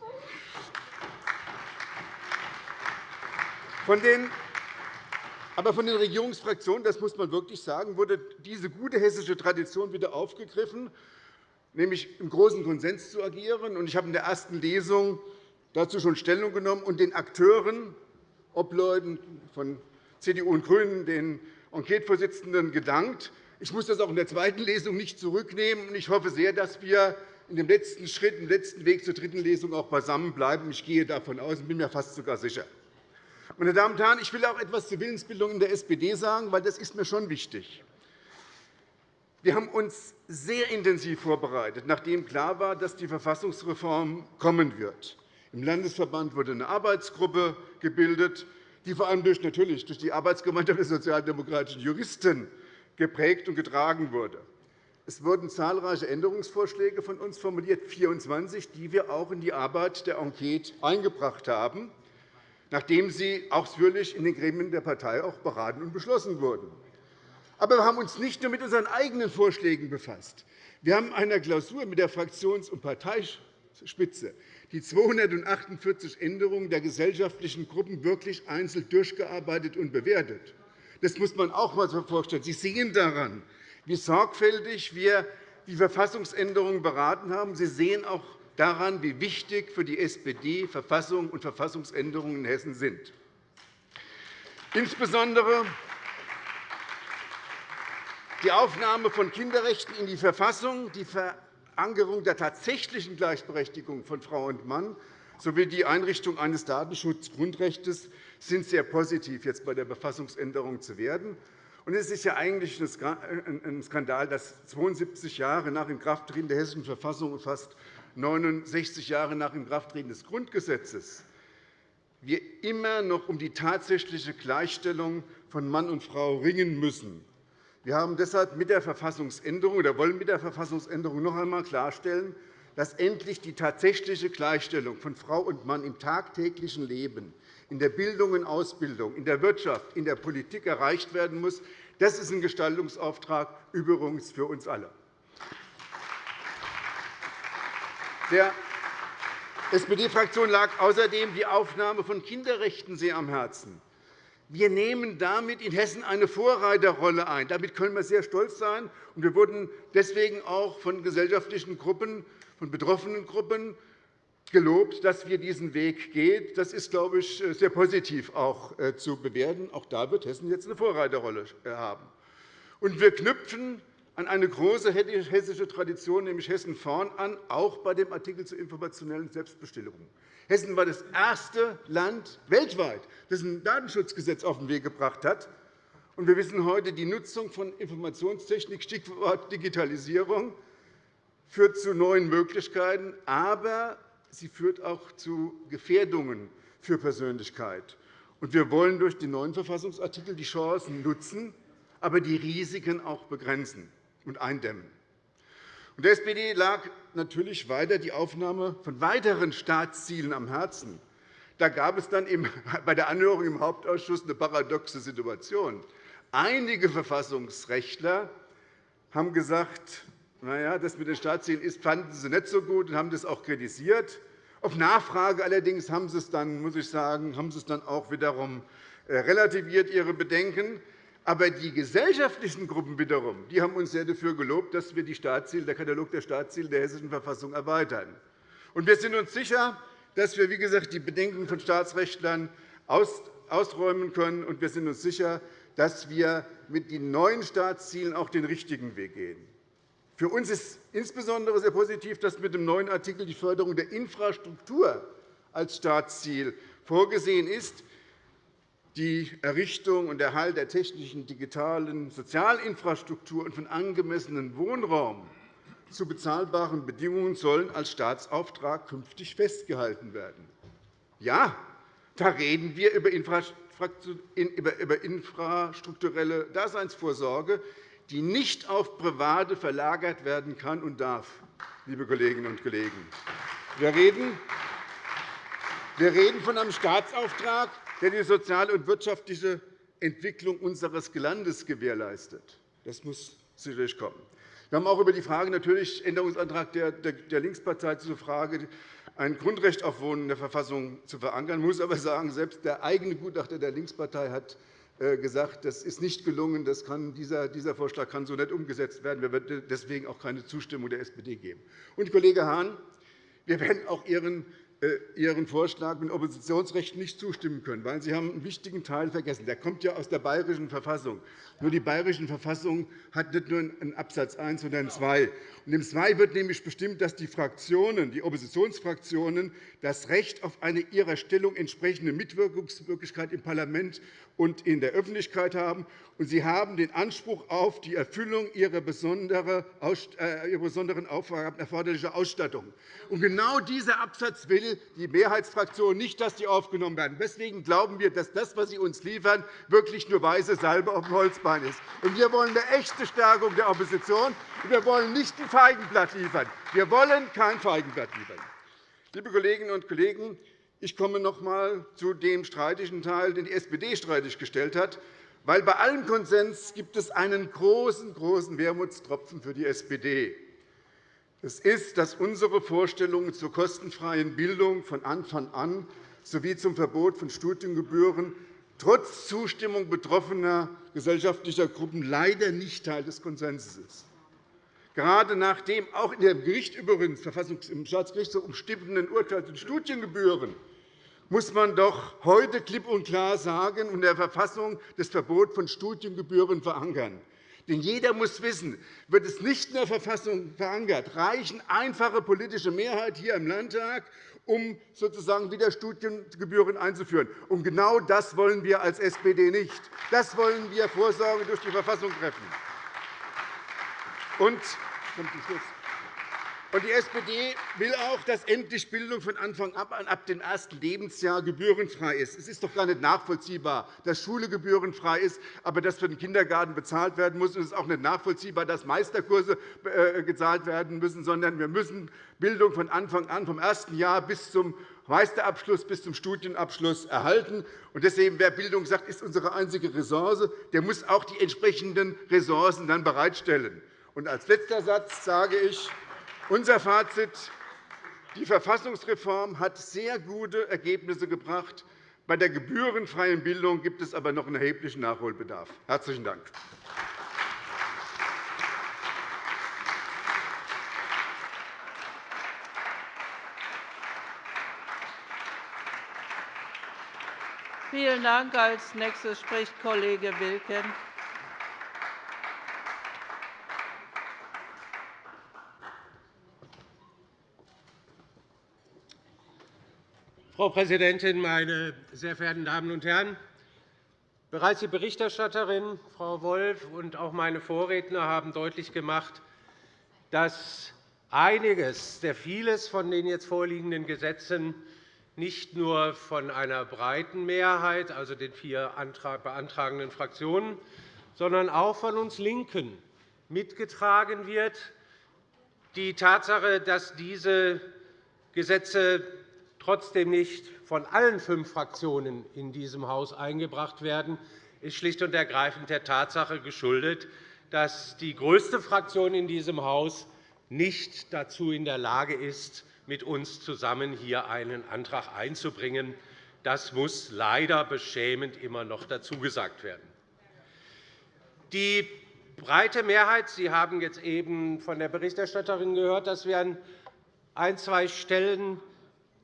Von den aber von den Regierungsfraktionen, das muss man wirklich sagen, wurde diese gute hessische Tradition wieder aufgegriffen, nämlich im großen Konsens zu agieren. Ich habe in der ersten Lesung dazu schon Stellung genommen und den Akteuren, Obleuten von CDU und GRÜNEN, den Enquetevorsitzenden gedankt. Ich muss das auch in der zweiten Lesung nicht zurücknehmen. Ich hoffe sehr, dass wir in dem letzten Schritt, im letzten Weg zur dritten Lesung auch beisammenbleiben. Ich gehe davon aus und bin mir fast sogar sicher. Meine Damen und Herren, ich will auch etwas zur Willensbildung in der SPD sagen, weil das ist mir schon wichtig. Wir haben uns sehr intensiv vorbereitet, nachdem klar war, dass die Verfassungsreform kommen wird. Im Landesverband wurde eine Arbeitsgruppe gebildet, die vor allem durch, natürlich durch die Arbeitsgemeinschaft der sozialdemokratischen Juristen geprägt und getragen wurde. Es wurden zahlreiche Änderungsvorschläge von uns formuliert, 24, die wir auch in die Arbeit der Enquete eingebracht haben, nachdem sie ausführlich in den Gremien der Partei auch beraten und beschlossen wurden. Aber wir haben uns nicht nur mit unseren eigenen Vorschlägen befasst. Wir haben einer Klausur mit der Fraktions- und Parteispitze die 248 Änderungen der gesellschaftlichen Gruppen wirklich einzeln durchgearbeitet und bewertet. Das muss man auch einmal vorstellen. Sie sehen daran, wie sorgfältig wir die Verfassungsänderungen beraten haben. Sie sehen auch daran, wie wichtig für die SPD Verfassung und Verfassungsänderungen in Hessen sind. Insbesondere die Aufnahme von Kinderrechten in die Verfassung, die Verankerung der tatsächlichen Gleichberechtigung von Frau und Mann sowie die Einrichtung eines Datenschutzgrundrechts sind sehr positiv, jetzt bei der Verfassungsänderung zu werden. Es ist ja eigentlich ein Skandal, dass 72 Jahre nach Inkrafttreten der Hessischen Verfassung fast 69 Jahre nach Inkrafttreten des Grundgesetzes wir immer noch um die tatsächliche Gleichstellung von Mann und Frau ringen müssen. Wir haben deshalb mit der Verfassungsänderung oder wollen mit der Verfassungsänderung noch einmal klarstellen, dass endlich die tatsächliche Gleichstellung von Frau und Mann im tagtäglichen Leben, in der Bildung und Ausbildung, in der Wirtschaft, in der Politik erreicht werden muss. Das ist ein Gestaltungsauftrag übrigens für uns alle. Der SPD-Fraktion lag außerdem die Aufnahme von Kinderrechten sehr am Herzen. Wir nehmen damit in Hessen eine Vorreiterrolle ein. Damit können wir sehr stolz sein. Wir wurden deswegen auch von gesellschaftlichen Gruppen, von betroffenen Gruppen gelobt, dass wir diesen Weg gehen. Das ist, glaube ich, sehr positiv auch äh, zu bewerten. Auch da wird Hessen jetzt eine Vorreiterrolle äh, haben. Wir knüpfen an eine große hessische Tradition, nämlich Hessen vorn, an, auch bei dem Artikel zur informationellen Selbstbestimmung. Hessen war das erste Land weltweit, das ein Datenschutzgesetz auf den Weg gebracht hat. Wir wissen heute, die Nutzung von Informationstechnik, Stichwort Digitalisierung, führt zu neuen Möglichkeiten, aber sie führt auch zu Gefährdungen für Persönlichkeit. wir wollen durch den neuen Verfassungsartikel die Chancen nutzen, aber die Risiken auch begrenzen und eindämmen. Der SPD lag natürlich weiter die Aufnahme von weiteren Staatszielen am Herzen. Da gab es dann bei der Anhörung im Hauptausschuss eine paradoxe Situation. Einige Verfassungsrechtler haben gesagt, na ja, das mit den Staatszielen ist, fanden sie nicht so gut und haben das auch kritisiert. Auf Nachfrage allerdings haben sie es dann, muss ich sagen, haben sie es dann auch wiederum äh, relativiert, ihre Bedenken. Aber die gesellschaftlichen Gruppen wiederum die haben uns sehr dafür gelobt, dass wir die Staatsziele, der Katalog der Staatsziele der Hessischen Verfassung erweitern. Und wir sind uns sicher, dass wir wie gesagt, die Bedenken von Staatsrechtlern ausräumen können. Und wir sind uns sicher, dass wir mit den neuen Staatszielen auch den richtigen Weg gehen. Für uns ist insbesondere sehr positiv, dass mit dem neuen Artikel die Förderung der Infrastruktur als Staatsziel vorgesehen ist die Errichtung und Erhalt der technischen, digitalen Sozialinfrastruktur und von angemessenem Wohnraum zu bezahlbaren Bedingungen sollen als Staatsauftrag künftig festgehalten werden. Ja, da reden wir über infrastrukturelle Daseinsvorsorge, die nicht auf Private verlagert werden kann und darf, liebe Kolleginnen und Kollegen. Wir reden von einem Staatsauftrag, der die soziale und wirtschaftliche Entwicklung unseres Landes gewährleistet. Das muss sicherlich kommen. Wir haben auch über die Frage natürlich Änderungsantrag der Linkspartei zur Frage, ein Grundrecht auf Wohnen in der Verfassung zu verankern. Ich muss aber sagen, selbst der eigene Gutachter der Linkspartei hat äh, gesagt, das ist nicht gelungen. Das kann, dieser, dieser Vorschlag kann so nicht umgesetzt werden. Wir werden deswegen auch keine Zustimmung der SPD geben. Und, Kollege Hahn, wir werden auch Ihren Ihren Vorschlag mit Oppositionsrechten nicht zustimmen können, weil Sie haben einen wichtigen Teil vergessen. Der kommt ja aus der Bayerischen Verfassung. Nur die Bayerische Verfassung hat nicht nur einen Absatz 1, sondern 2. Und Im 2 wird nämlich bestimmt, dass die Fraktionen, die Oppositionsfraktionen das Recht auf eine ihrer Stellung entsprechende Mitwirkungsmöglichkeit im Parlament und in der Öffentlichkeit haben. Und sie haben den Anspruch auf die Erfüllung ihrer besonderen Aufgaben erforderliche Ausstattung. Und genau dieser Absatz will die Mehrheitsfraktion nicht, dass die aufgenommen werden. Deswegen glauben wir, dass das, was Sie uns liefern, wirklich nur weiße Salbe auf dem Holzbein ist. Und wir wollen eine echte Stärkung der Opposition. Wir wollen nicht ein Feigenblatt liefern. Wir wollen kein Feigenblatt liefern. Liebe Kolleginnen und Kollegen, ich komme noch einmal zu dem streitigen Teil, den die SPD streitig gestellt hat. Weil bei allem Konsens gibt es einen großen, großen Wermutstropfen für die SPD. Es ist, dass unsere Vorstellungen zur kostenfreien Bildung von Anfang an sowie zum Verbot von Studiengebühren trotz Zustimmung betroffener gesellschaftlicher Gruppen leider nicht Teil des Konsenses ist. Gerade nach dem auch in dem Gericht übrigens, im Staatsgerichtshof umstrittenen Urteil zu Studiengebühren muss man doch heute klipp und klar sagen und der Verfassung das Verbot von Studiengebühren verankern. Denn jeder muss wissen, wird es nicht in der Verfassung verankert, reichen einfache politische Mehrheit hier im Landtag, um sozusagen wieder Studiengebühren einzuführen. Und genau das wollen wir als SPD nicht. Das wollen wir Vorsorge durch die Verfassung treffen. Und, Und die SPD will auch, dass endlich Bildung von Anfang an ab dem ersten Lebensjahr gebührenfrei ist. Es ist doch gar nicht nachvollziehbar, dass Schule gebührenfrei ist, aber dass für den Kindergarten bezahlt werden muss. Es ist auch nicht nachvollziehbar, dass Meisterkurse äh, gezahlt werden müssen, sondern wir müssen Bildung von Anfang an, vom ersten Jahr bis zum Meisterabschluss bis zum Studienabschluss erhalten. Deswegen, wer Bildung sagt, ist unsere einzige Ressource, der muss auch die entsprechenden Ressourcen dann bereitstellen. Und als letzter Satz sage ich, unser Fazit. Die Verfassungsreform hat sehr gute Ergebnisse gebracht. Bei der gebührenfreien Bildung gibt es aber noch einen erheblichen Nachholbedarf. – Herzlichen Dank. Vielen Dank. Als nächstes spricht Kollege Wilken. Frau Präsidentin, meine sehr verehrten Damen und Herren! Bereits die Berichterstatterin, Frau Wolff, und auch meine Vorredner haben deutlich gemacht, dass einiges, sehr vieles von den jetzt vorliegenden Gesetzen nicht nur von einer breiten Mehrheit, also den vier beantragenden Fraktionen, sondern auch von uns LINKEN mitgetragen wird. Die Tatsache, dass diese Gesetze trotzdem nicht von allen fünf Fraktionen in diesem Haus eingebracht werden, ist schlicht und ergreifend der Tatsache geschuldet, dass die größte Fraktion in diesem Haus nicht dazu in der Lage ist, mit uns zusammen hier einen Antrag einzubringen. Das muss leider beschämend immer noch dazu gesagt werden. Die breite Mehrheit, Sie haben jetzt eben von der Berichterstatterin gehört, dass wir an ein, zwei Stellen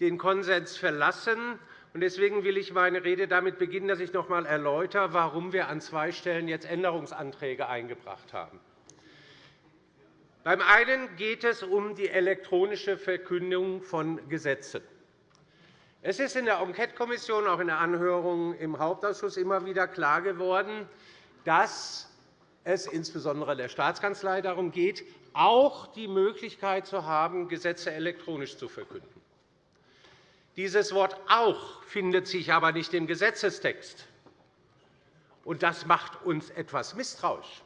den Konsens verlassen. Deswegen will ich meine Rede damit beginnen, dass ich noch einmal erläutere, warum wir an zwei Stellen jetzt Änderungsanträge eingebracht haben. Beim einen geht es um die elektronische Verkündung von Gesetzen. Es ist in der Enquetekommission, auch in der Anhörung im Hauptausschuss immer wieder klar geworden, dass es insbesondere der Staatskanzlei darum geht, auch die Möglichkeit zu haben, Gesetze elektronisch zu verkünden. Dieses Wort auch findet sich aber nicht im Gesetzestext. Und das macht uns etwas misstrauisch.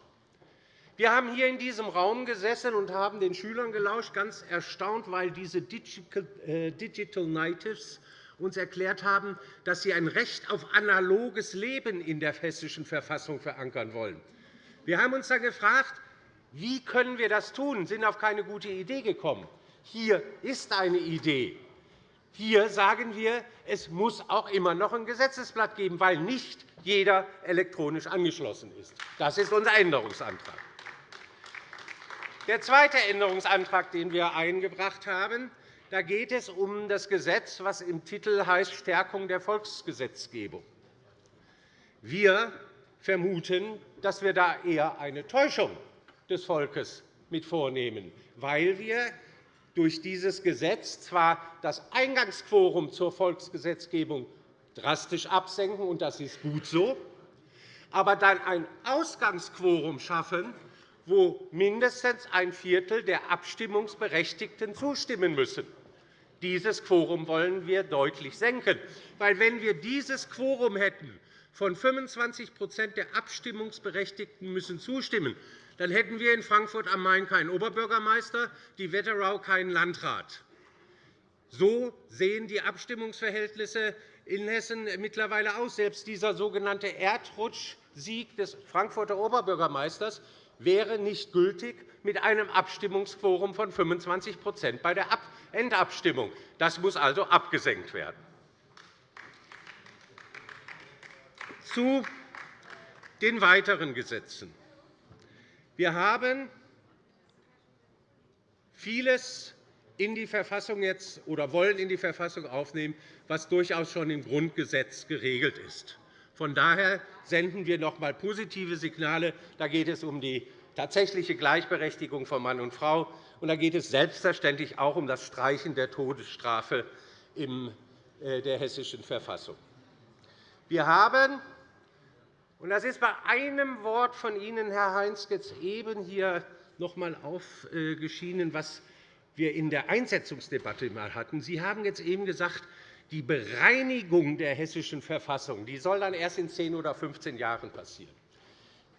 Wir haben hier in diesem Raum gesessen und haben den Schülern gelauscht, ganz erstaunt, weil diese äh, Digital Natives uns erklärt haben, dass sie ein Recht auf analoges Leben in der Hessischen Verfassung verankern wollen. Wir haben uns dann gefragt, wie können wir das tun? Wir sind auf keine gute Idee gekommen. Hier ist eine Idee. Hier sagen wir, es muss auch immer noch ein Gesetzesblatt geben, weil nicht jeder elektronisch angeschlossen ist. Das ist unser Änderungsantrag. Der zweite Änderungsantrag, den wir eingebracht haben, da geht es um das Gesetz, das im Titel heißt Stärkung der Volksgesetzgebung. Wir vermuten, dass wir da eher eine Täuschung des Volkes mit vornehmen, weil wir durch dieses Gesetz zwar das Eingangsquorum zur Volksgesetzgebung drastisch absenken, und das ist gut so, aber dann ein Ausgangsquorum schaffen, wo mindestens ein Viertel der Abstimmungsberechtigten zustimmen müssen. Dieses Quorum wollen wir deutlich senken. Weil, wenn wir dieses Quorum hätten, von 25% der Abstimmungsberechtigten müssen zustimmen, dann hätten wir in Frankfurt am Main keinen Oberbürgermeister, die Wetterau keinen Landrat. So sehen die Abstimmungsverhältnisse in Hessen mittlerweile aus. Selbst dieser sogenannte Erdrutschsieg des Frankfurter Oberbürgermeisters wäre nicht gültig mit einem Abstimmungsquorum von 25% bei der Endabstimmung. Das muss also abgesenkt werden. Zu den weiteren Gesetzen. Wir haben vieles in die Verfassung jetzt oder wollen in die Verfassung aufnehmen, was durchaus schon im Grundgesetz geregelt ist. Von daher senden wir noch einmal positive Signale. Da geht es um die tatsächliche Gleichberechtigung von Mann und Frau. Und da geht es selbstverständlich auch um das Streichen der Todesstrafe in äh, der Hessischen Verfassung. Wir haben und das ist bei einem Wort von Ihnen, Herr Heinz, jetzt eben hier noch einmal aufgeschienen, was wir in der Einsetzungsdebatte einmal hatten. Sie haben jetzt eben gesagt, die Bereinigung der Hessischen Verfassung die soll dann erst in 10 oder 15 Jahren passieren.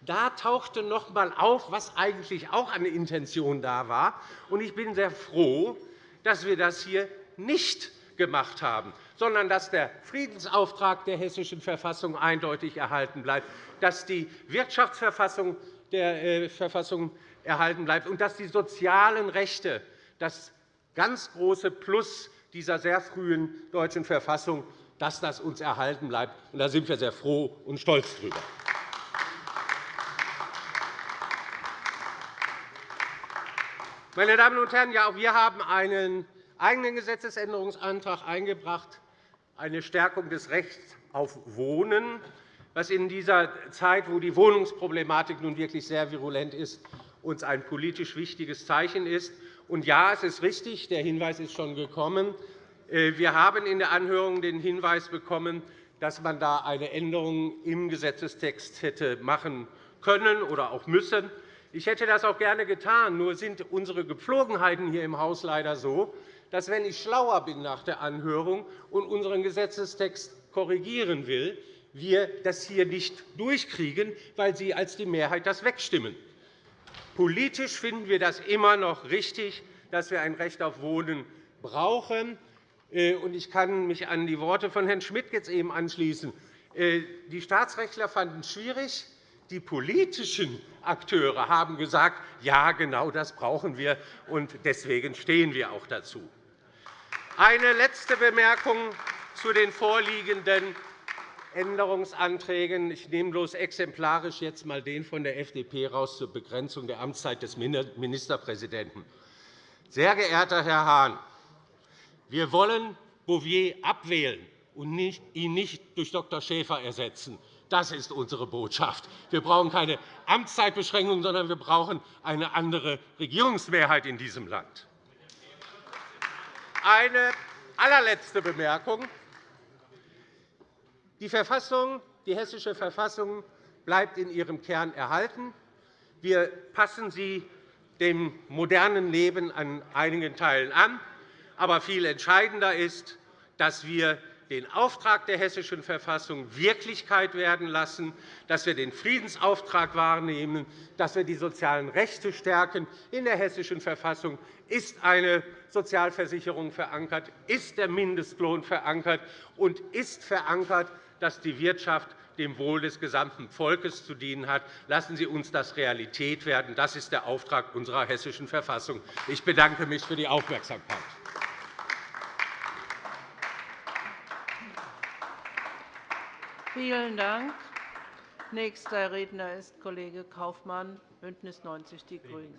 Da tauchte noch einmal auf, was eigentlich auch an Intention da war. Ich bin sehr froh, dass wir das hier nicht gemacht haben, sondern dass der Friedensauftrag der Hessischen Verfassung eindeutig erhalten bleibt, dass die Wirtschaftsverfassung der äh, Verfassung erhalten bleibt und dass die sozialen Rechte das ganz große Plus dieser sehr frühen deutschen Verfassung, dass das uns erhalten bleibt. Da sind wir sehr froh und stolz darüber. Meine Damen und Herren, ja, auch wir haben einen eigenen Gesetzesänderungsantrag eingebracht, eine Stärkung des Rechts auf Wohnen, was in dieser Zeit, wo die Wohnungsproblematik nun wirklich sehr virulent ist, uns ein politisch wichtiges Zeichen ist. Und ja, es ist richtig, der Hinweis ist schon gekommen. Äh, wir haben in der Anhörung den Hinweis bekommen, dass man da eine Änderung im Gesetzestext hätte machen können oder auch müssen. Ich hätte das auch gerne getan. Nur sind unsere Gepflogenheiten hier im Haus leider so, dass, wenn ich schlauer bin nach der Anhörung und unseren Gesetzestext korrigieren will, wir das hier nicht durchkriegen, weil Sie als die Mehrheit das wegstimmen. Politisch finden wir das immer noch richtig, dass wir ein Recht auf Wohnen brauchen. Äh, ich kann mich an die Worte von Herrn Schmidt jetzt eben anschließen. Äh, die Staatsrechtler fanden es schwierig. Die politischen Akteure haben gesagt, ja, genau das brauchen wir, und deswegen stehen wir auch dazu. Eine letzte Bemerkung zu den vorliegenden Änderungsanträgen. Ich nehme bloß exemplarisch jetzt einmal den von der FDP raus zur Begrenzung der Amtszeit des Ministerpräsidenten. Sehr geehrter Herr Hahn, wir wollen Bouvier abwählen und ihn nicht durch Dr. Schäfer ersetzen. Das ist unsere Botschaft. Wir brauchen keine Amtszeitbeschränkung, sondern wir brauchen eine andere Regierungsmehrheit in diesem Land. Eine allerletzte Bemerkung. Die, Verfassung, die Hessische Verfassung bleibt in ihrem Kern erhalten. Wir passen sie dem modernen Leben an einigen Teilen an. Aber viel entscheidender ist, dass wir den Auftrag der Hessischen Verfassung Wirklichkeit werden lassen, dass wir den Friedensauftrag wahrnehmen, dass wir die sozialen Rechte stärken. In der Hessischen Verfassung ist eine Sozialversicherung verankert, ist der Mindestlohn verankert und ist verankert, dass die Wirtschaft dem Wohl des gesamten Volkes zu dienen hat. Lassen Sie uns das Realität werden. Das ist der Auftrag unserer Hessischen Verfassung. Ich bedanke mich für die Aufmerksamkeit. Vielen Dank. Nächster Redner ist Kollege Kaufmann, BÜNDNIS 90 die GRÜNEN.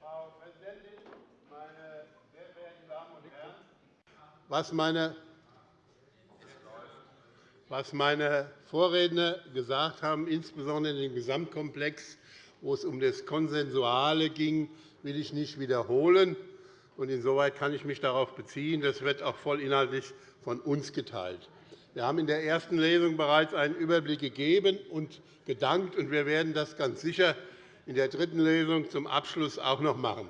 Frau Präsidentin, meine sehr verehrten Damen und Herren! Was meine was meine Vorredner gesagt haben, insbesondere in dem Gesamtkomplex, wo es um das Konsensuale ging, will ich nicht wiederholen. Insoweit kann ich mich darauf beziehen. Das wird auch vollinhaltlich von uns geteilt. Wir haben in der ersten Lesung bereits einen Überblick gegeben und gedankt, und wir werden das ganz sicher in der dritten Lesung zum Abschluss auch noch machen.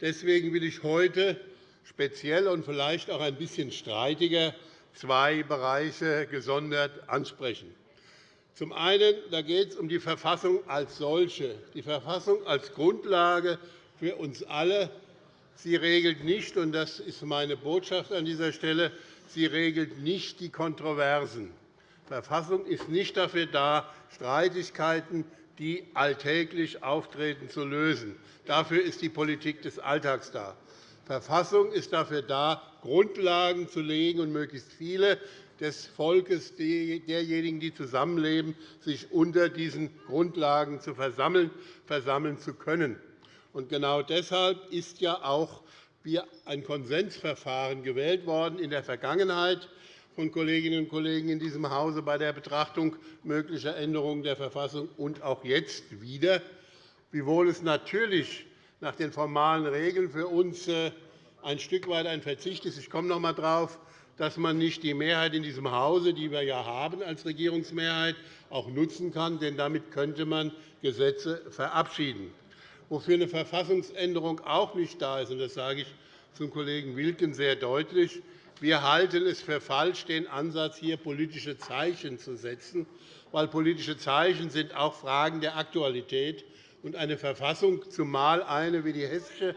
Deswegen will ich heute speziell und vielleicht auch ein bisschen streitiger zwei Bereiche gesondert ansprechen. Zum einen da geht es um die Verfassung als solche, die Verfassung als Grundlage für uns alle. Sie regelt nicht, und das ist meine Botschaft an dieser Stelle, sie regelt nicht die Kontroversen. Die Verfassung ist nicht dafür da, Streitigkeiten, die alltäglich auftreten, zu lösen. Dafür ist die Politik des Alltags da. Verfassung ist dafür da, Grundlagen zu legen und möglichst viele des Volkes, derjenigen, die zusammenleben, sich unter diesen Grundlagen zu versammeln, versammeln zu können. Und genau deshalb ist ja auch ein Konsensverfahren gewählt worden in der Vergangenheit von Kolleginnen und Kollegen in diesem Hause bei der Betrachtung möglicher Änderungen der Verfassung und auch jetzt wieder, wiewohl es natürlich nach den formalen Regeln für uns äh, ein Stück weit ein Verzicht ist. Ich komme noch einmal darauf, dass man nicht die Mehrheit in diesem Hause, die wir ja haben als Regierungsmehrheit, auch nutzen kann, denn damit könnte man Gesetze verabschieden. Wofür eine Verfassungsänderung auch nicht da ist, und das sage ich zum Kollegen Wilken sehr deutlich, wir halten es für falsch, den Ansatz, hier politische Zeichen zu setzen, weil politische Zeichen sind auch Fragen der Aktualität und eine Verfassung, zumal eine wie die hessische,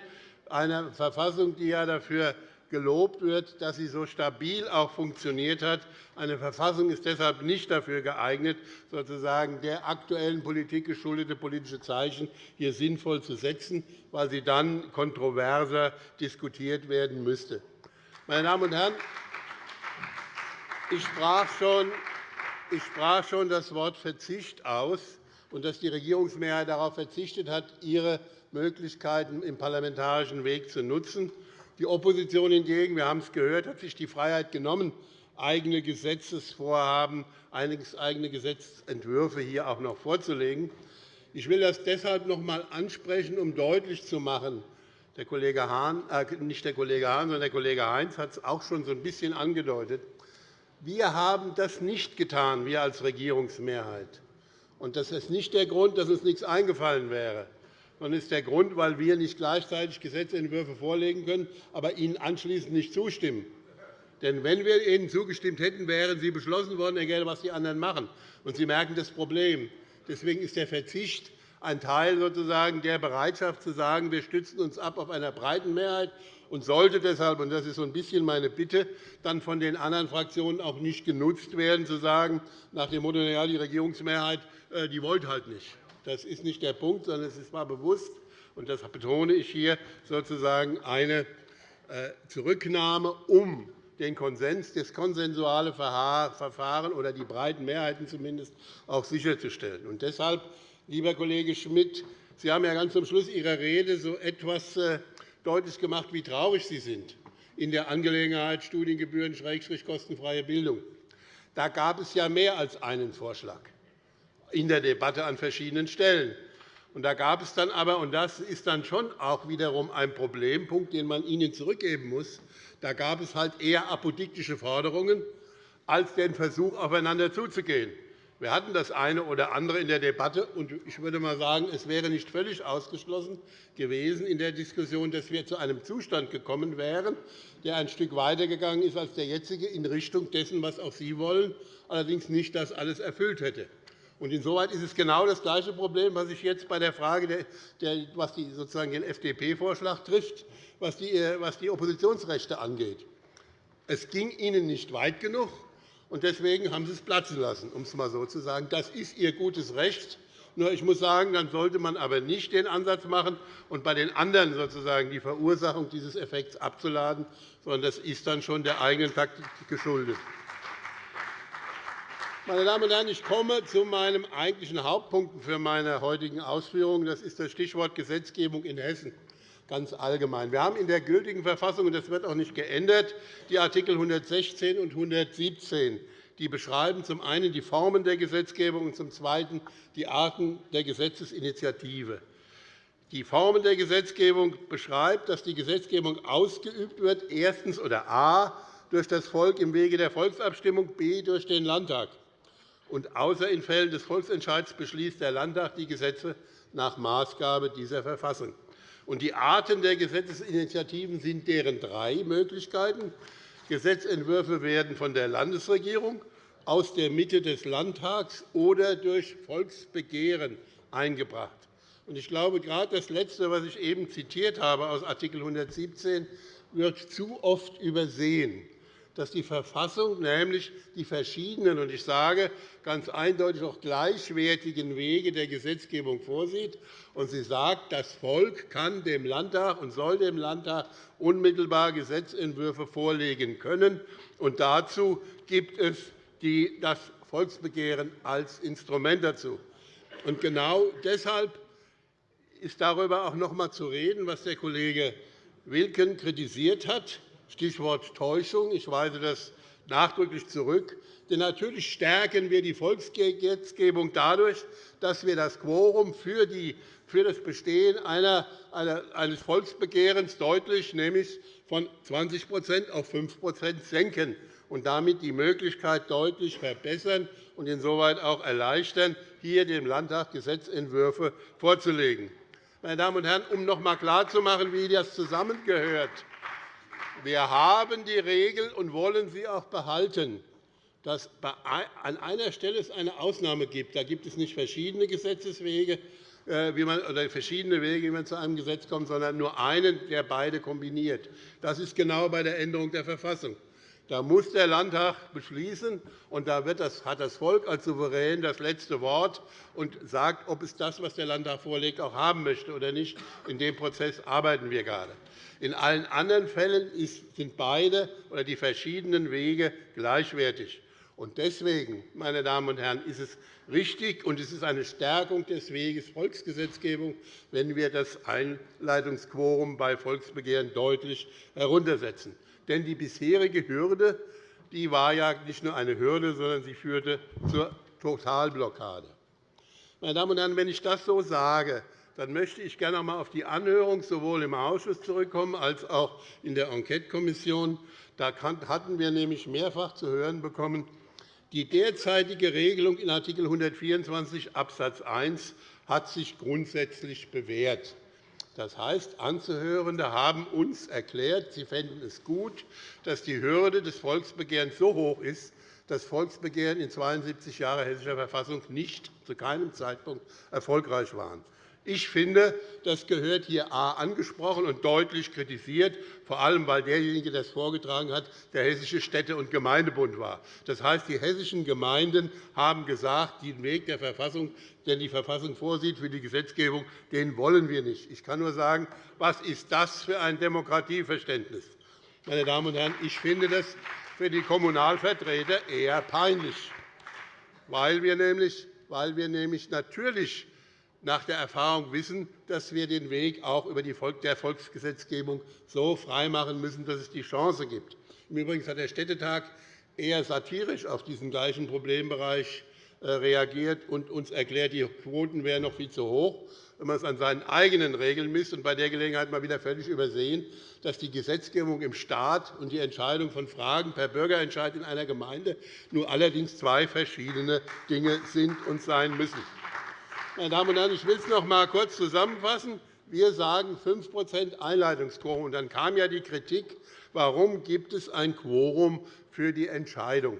eine Verfassung, die ja dafür gelobt wird, dass sie so stabil auch funktioniert hat. Eine Verfassung ist deshalb nicht dafür geeignet, sozusagen der aktuellen Politik geschuldete politische Zeichen hier sinnvoll zu setzen, weil sie dann kontroverser diskutiert werden müsste. Meine Damen und Herren, ich sprach schon, ich sprach schon das Wort Verzicht aus und dass die Regierungsmehrheit darauf verzichtet hat, ihre Möglichkeiten im parlamentarischen Weg zu nutzen. Die Opposition hingegen, wir haben es gehört, hat sich die Freiheit genommen, eigene Gesetzesvorhaben, eigene Gesetzentwürfe hier auch noch vorzulegen. Ich will das deshalb noch einmal ansprechen, um deutlich zu machen, der Kollege Hahn, äh, nicht der Kollege Hahn, sondern der Kollege Heinz hat es auch schon so ein bisschen angedeutet. Wir haben das nicht getan, wir als Regierungsmehrheit. Und das ist nicht der Grund, dass uns nichts eingefallen wäre sondern ist der Grund, weil wir nicht gleichzeitig Gesetzentwürfe vorlegen können, aber ihnen anschließend nicht zustimmen. Denn wenn wir ihnen zugestimmt hätten, wären sie beschlossen worden, egal was die anderen machen. Und Sie merken das Problem. Deswegen ist der Verzicht ein Teil sozusagen der Bereitschaft zu sagen, wir stützen uns ab auf einer breiten Mehrheit und sollte deshalb, und das ist so ein bisschen meine Bitte, dann von den anderen Fraktionen auch nicht genutzt werden, zu sagen, nach dem Motto, ja, die Regierungsmehrheit äh, die wollte halt nicht. Das ist nicht der Punkt, sondern es war bewusst, und das betone ich hier, sozusagen eine äh, Zurücknahme, um den Konsens, das konsensuale Verfahren oder die breiten Mehrheiten zumindest auch sicherzustellen. Und deshalb, lieber Kollege Schmidt, Sie haben ja ganz zum Schluss Ihrer Rede so etwas äh, deutlich gemacht, wie traurig Sie sind in der Angelegenheit Studiengebühren kostenfreie Bildung. Da gab es ja mehr als einen Vorschlag in der Debatte an verschiedenen Stellen. da gab es dann aber, und das ist dann schon auch wiederum ein Problempunkt, den man Ihnen zurückgeben muss, da gab es halt eher apodiktische Forderungen als den Versuch, aufeinander zuzugehen. Wir hatten das eine oder andere in der Debatte, und ich würde mal sagen, es wäre nicht völlig ausgeschlossen gewesen in der Diskussion, dass wir zu einem Zustand gekommen wären, der ein Stück weitergegangen ist als der jetzige in Richtung dessen, was auch Sie wollen, allerdings nicht das alles erfüllt hätte. Insoweit ist es genau das gleiche Problem, was sich jetzt bei der Frage, was sozusagen den FDP-Vorschlag trifft, was die Oppositionsrechte angeht. Es ging Ihnen nicht weit genug, und deswegen haben Sie es platzen lassen, um es einmal so zu sagen. Das ist Ihr gutes Recht. Nur ich muss sagen, dann sollte man aber nicht den Ansatz machen und bei den anderen sozusagen die Verursachung dieses Effekts abzuladen, sondern das ist dann schon der eigenen Taktik geschuldet. Meine Damen und Herren, ich komme zu meinem eigentlichen Hauptpunkt für meine heutigen Ausführungen. Das ist das Stichwort Gesetzgebung in Hessen ganz allgemein. Wir haben in der gültigen Verfassung, und das wird auch nicht geändert, die Artikel 116 und 117 die beschreiben zum einen die Formen der Gesetzgebung und zum Zweiten die Arten der Gesetzesinitiative. Die Formen der Gesetzgebung beschreibt, dass die Gesetzgebung ausgeübt wird, erstens oder a durch das Volk im Wege der Volksabstimmung, b durch den Landtag und außer in Fällen des Volksentscheids beschließt der Landtag die Gesetze nach Maßgabe dieser Verfassung. Die Arten der Gesetzesinitiativen sind deren drei Möglichkeiten. Gesetzentwürfe werden von der Landesregierung, aus der Mitte des Landtags oder durch Volksbegehren eingebracht. Ich glaube, gerade das Letzte, was ich eben zitiert habe aus Art. 117, wird zu oft übersehen dass die Verfassung nämlich die verschiedenen und ich sage ganz eindeutig auch gleichwertigen Wege der Gesetzgebung vorsieht. Und sie sagt, das Volk kann dem Landtag und soll dem Landtag unmittelbar Gesetzentwürfe vorlegen können. Und dazu gibt es das Volksbegehren als Instrument dazu. Und genau deshalb ist darüber auch noch einmal zu reden, was der Kollege Wilken kritisiert hat. Stichwort Täuschung. Ich weise das nachdrücklich zurück. Denn natürlich stärken wir die Volksgesetzgebung dadurch, dass wir das Quorum für, das Bestehen eines Volksbegehrens deutlich, nämlich von 20% auf 5% senken und damit die Möglichkeit deutlich verbessern und insoweit auch erleichtern, hier dem Landtag Gesetzentwürfe vorzulegen. Meine Damen und Herren, um noch einmal klarzumachen, wie das zusammengehört. Wir haben die Regel und wollen sie auch behalten, dass an einer Stelle es eine Ausnahme gibt. Da gibt es nicht verschiedene Gesetzeswege äh, wie man, oder verschiedene Wege, wie man zu einem Gesetz kommt, sondern nur einen, der beide kombiniert. Das ist genau bei der Änderung der Verfassung. Da muss der Landtag beschließen, und da hat das Volk als Souverän das letzte Wort und sagt, ob es das, was der Landtag vorlegt, auch haben möchte oder nicht. In dem Prozess arbeiten wir gerade. In allen anderen Fällen sind beide oder die verschiedenen Wege gleichwertig. Deswegen, meine Damen und Herren, ist es richtig, und es ist eine Stärkung des Weges Volksgesetzgebung, wenn wir das Einleitungsquorum bei Volksbegehren deutlich heruntersetzen. Denn die bisherige Hürde die war ja nicht nur eine Hürde, sondern sie führte zur Totalblockade. Meine Damen und Herren, wenn ich das so sage, dann möchte ich gerne einmal auf die Anhörung sowohl im Ausschuss zurückkommen als auch in der Enquetekommission. Da hatten wir nämlich mehrfach zu hören bekommen, die derzeitige Regelung in Art. 124 Abs. 1 hat sich grundsätzlich bewährt. Das heißt, Anzuhörende haben uns erklärt, sie fänden es gut, dass die Hürde des Volksbegehrens so hoch ist, das Volksbegehren in 72 Jahren hessischer Verfassung nicht zu keinem Zeitpunkt erfolgreich waren. Ich finde, das gehört hier A angesprochen und deutlich kritisiert, vor allem weil derjenige, der es vorgetragen hat, der Hessische Städte- und Gemeindebund war. Das heißt, die hessischen Gemeinden haben gesagt, den Weg der Verfassung, den die Verfassung vorsieht für die Gesetzgebung, den wollen wir nicht. Ich kann nur sagen, was ist das für ein Demokratieverständnis? Meine Damen und Herren, ich finde das für die Kommunalvertreter eher peinlich, weil wir nämlich, weil wir nämlich natürlich nach der Erfahrung wissen, dass wir den Weg auch über die Volksgesetzgebung so freimachen müssen, dass es die Chance gibt. Im Übrigen hat der Städtetag eher satirisch auf diesen gleichen Problembereich äh, reagiert und uns erklärt, die Quoten wären noch viel zu hoch, wenn man es an seinen eigenen Regeln misst, und bei der Gelegenheit mal wieder völlig übersehen, dass die Gesetzgebung im Staat und die Entscheidung von Fragen per Bürgerentscheid in einer Gemeinde nur allerdings zwei verschiedene Dinge sind und sein müssen. Meine Damen und Herren, ich will es noch einmal kurz zusammenfassen. Wir sagen 5% Einleitungsquorum. Dann kam ja die Kritik, warum gibt es ein Quorum für die Entscheidung?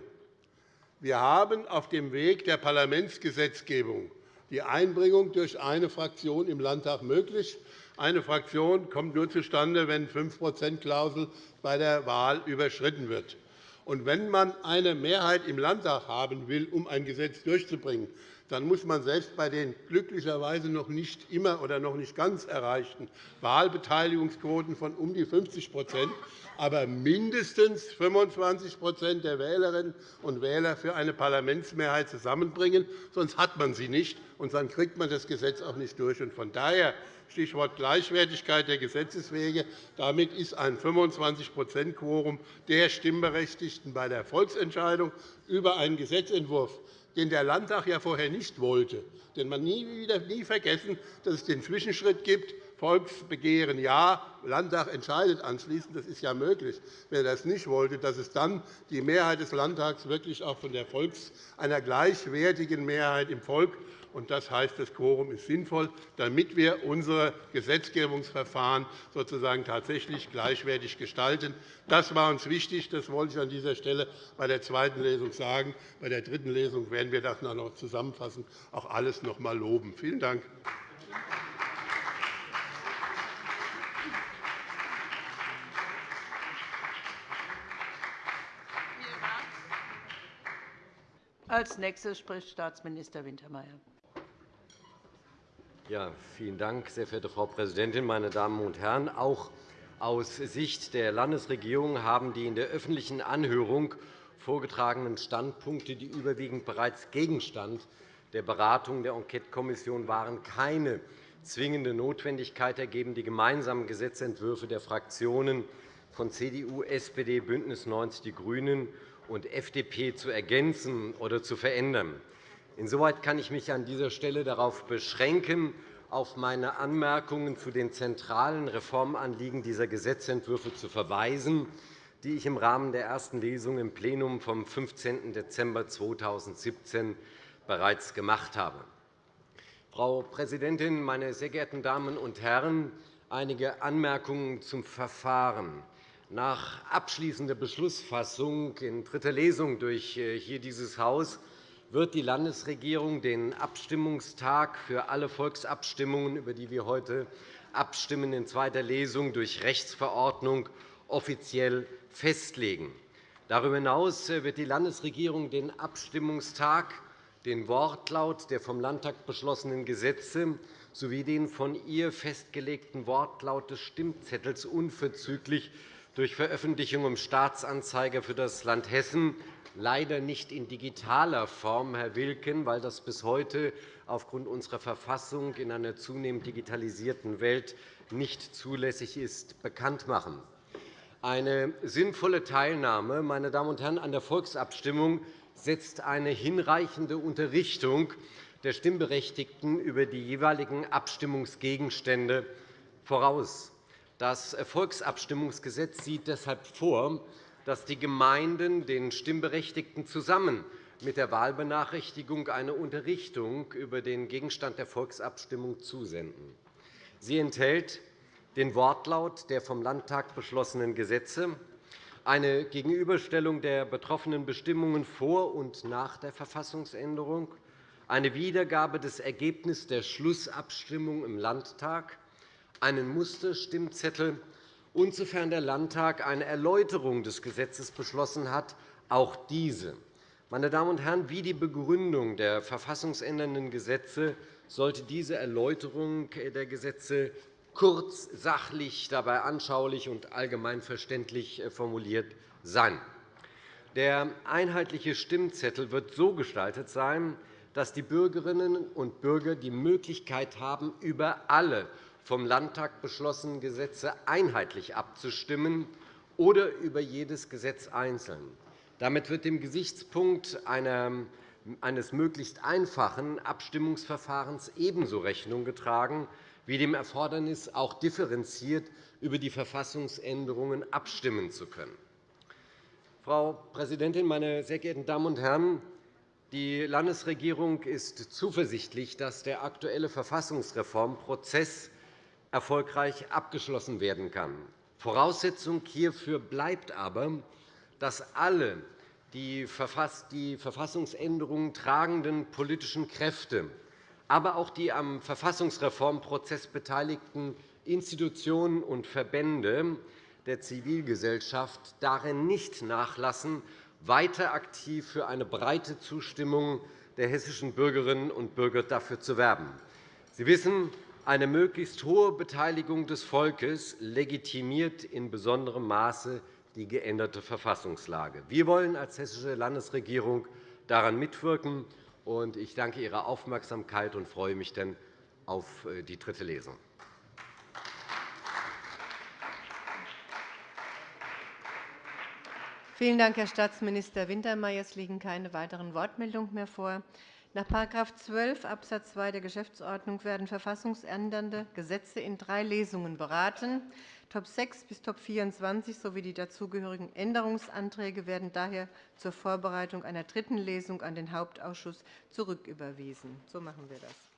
Wir haben auf dem Weg der Parlamentsgesetzgebung die Einbringung durch eine Fraktion im Landtag möglich. Eine Fraktion kommt nur zustande, wenn die 5-%-Klausel bei der Wahl überschritten wird. Und wenn man eine Mehrheit im Landtag haben will, um ein Gesetz durchzubringen, dann muss man selbst bei den glücklicherweise noch nicht immer oder noch nicht ganz erreichten Wahlbeteiligungsquoten von um die 50% aber mindestens 25% der Wählerinnen und Wähler für eine Parlamentsmehrheit zusammenbringen. Sonst hat man sie nicht, und dann kriegt man das Gesetz auch nicht durch. Von daher Stichwort Gleichwertigkeit der Gesetzeswege. Damit ist ein 25-%-Quorum der Stimmberechtigten bei der Volksentscheidung über einen Gesetzentwurf den der Landtag ja vorher nicht wollte. Denn man nie, wieder, nie vergessen, dass es den Zwischenschritt gibt, Volksbegehren ja, Landtag entscheidet anschließend. Das ist ja möglich. Wenn er das nicht wollte, dass es dann die Mehrheit des Landtags wirklich auch von der Volks, einer gleichwertigen Mehrheit im Volk das heißt, das Quorum ist sinnvoll, damit wir unsere Gesetzgebungsverfahren sozusagen tatsächlich gleichwertig gestalten. Das war uns wichtig. Das wollte ich an dieser Stelle bei der zweiten Lesung sagen. Bei der dritten Lesung werden wir das noch zusammenfassen, auch alles noch einmal loben. Vielen Dank. Als nächster spricht Staatsminister Wintermeyer. Ja, vielen Dank, sehr verehrte Frau Präsidentin, meine Damen und Herren! Auch aus Sicht der Landesregierung haben die in der öffentlichen Anhörung vorgetragenen Standpunkte, die überwiegend bereits Gegenstand der Beratung der Enquetekommission waren, keine zwingende Notwendigkeit ergeben, die gemeinsamen Gesetzentwürfe der Fraktionen von CDU, SPD, BÜNDNIS 90 die GRÜNEN und FDP zu ergänzen oder zu verändern. Insoweit kann ich mich an dieser Stelle darauf beschränken, auf meine Anmerkungen zu den zentralen Reformanliegen dieser Gesetzentwürfe zu verweisen, die ich im Rahmen der ersten Lesung im Plenum vom 15. Dezember 2017 bereits gemacht habe. Frau Präsidentin, meine sehr geehrten Damen und Herren! Einige Anmerkungen zum Verfahren. Nach abschließender Beschlussfassung in dritter Lesung durch äh, hier dieses Haus wird die Landesregierung den Abstimmungstag für alle Volksabstimmungen, über die wir heute abstimmen, in zweiter Lesung durch Rechtsverordnung offiziell festlegen. Darüber hinaus wird die Landesregierung den Abstimmungstag, den Wortlaut der vom Landtag beschlossenen Gesetze sowie den von ihr festgelegten Wortlaut des Stimmzettels unverzüglich durch Veröffentlichung im Staatsanzeiger für das Land Hessen leider nicht in digitaler Form, Herr Wilken, weil das bis heute aufgrund unserer Verfassung in einer zunehmend digitalisierten Welt nicht zulässig ist, bekannt machen. Eine sinnvolle Teilnahme meine Damen und Herren, an der Volksabstimmung setzt eine hinreichende Unterrichtung der Stimmberechtigten über die jeweiligen Abstimmungsgegenstände voraus. Das Volksabstimmungsgesetz sieht deshalb vor, dass die Gemeinden den Stimmberechtigten zusammen mit der Wahlbenachrichtigung eine Unterrichtung über den Gegenstand der Volksabstimmung zusenden. Sie enthält den Wortlaut der vom Landtag beschlossenen Gesetze, eine Gegenüberstellung der betroffenen Bestimmungen vor und nach der Verfassungsänderung, eine Wiedergabe des Ergebnisses der Schlussabstimmung im Landtag, einen Musterstimmzettel und, sofern der Landtag eine Erläuterung des Gesetzes beschlossen hat, auch diese. Meine Damen und Herren, wie die Begründung der verfassungsändernden Gesetze sollte diese Erläuterung der Gesetze kurz, sachlich, dabei anschaulich und allgemein verständlich formuliert sein. Der einheitliche Stimmzettel wird so gestaltet sein, dass die Bürgerinnen und Bürger die Möglichkeit haben, über alle vom Landtag beschlossenen Gesetze einheitlich abzustimmen oder über jedes Gesetz einzeln. Damit wird dem Gesichtspunkt eines möglichst einfachen Abstimmungsverfahrens ebenso Rechnung getragen wie dem Erfordernis, auch differenziert über die Verfassungsänderungen abstimmen zu können. Frau Präsidentin, meine sehr geehrten Damen und Herren! Die Landesregierung ist zuversichtlich, dass der aktuelle Verfassungsreformprozess erfolgreich abgeschlossen werden kann. Voraussetzung hierfür bleibt aber, dass alle die Verfassungsänderungen tragenden politischen Kräfte, aber auch die am Verfassungsreformprozess beteiligten Institutionen und Verbände der Zivilgesellschaft darin nicht nachlassen, weiter aktiv für eine breite Zustimmung der hessischen Bürgerinnen und Bürger dafür zu werben. Sie wissen, eine möglichst hohe Beteiligung des Volkes legitimiert in besonderem Maße die geänderte Verfassungslage. Wir wollen als Hessische Landesregierung daran mitwirken. Ich danke Ihrer Aufmerksamkeit und freue mich dann auf äh, die dritte Lesung. Vielen Dank, Herr Staatsminister Wintermeyer. Es liegen keine weiteren Wortmeldungen mehr vor. Nach § 12 Abs. 2 der Geschäftsordnung werden verfassungsändernde Gesetze in drei Lesungen beraten. Top 6 bis Top 24 sowie die dazugehörigen Änderungsanträge werden daher zur Vorbereitung einer dritten Lesung an den Hauptausschuss zurücküberwiesen. So machen wir das.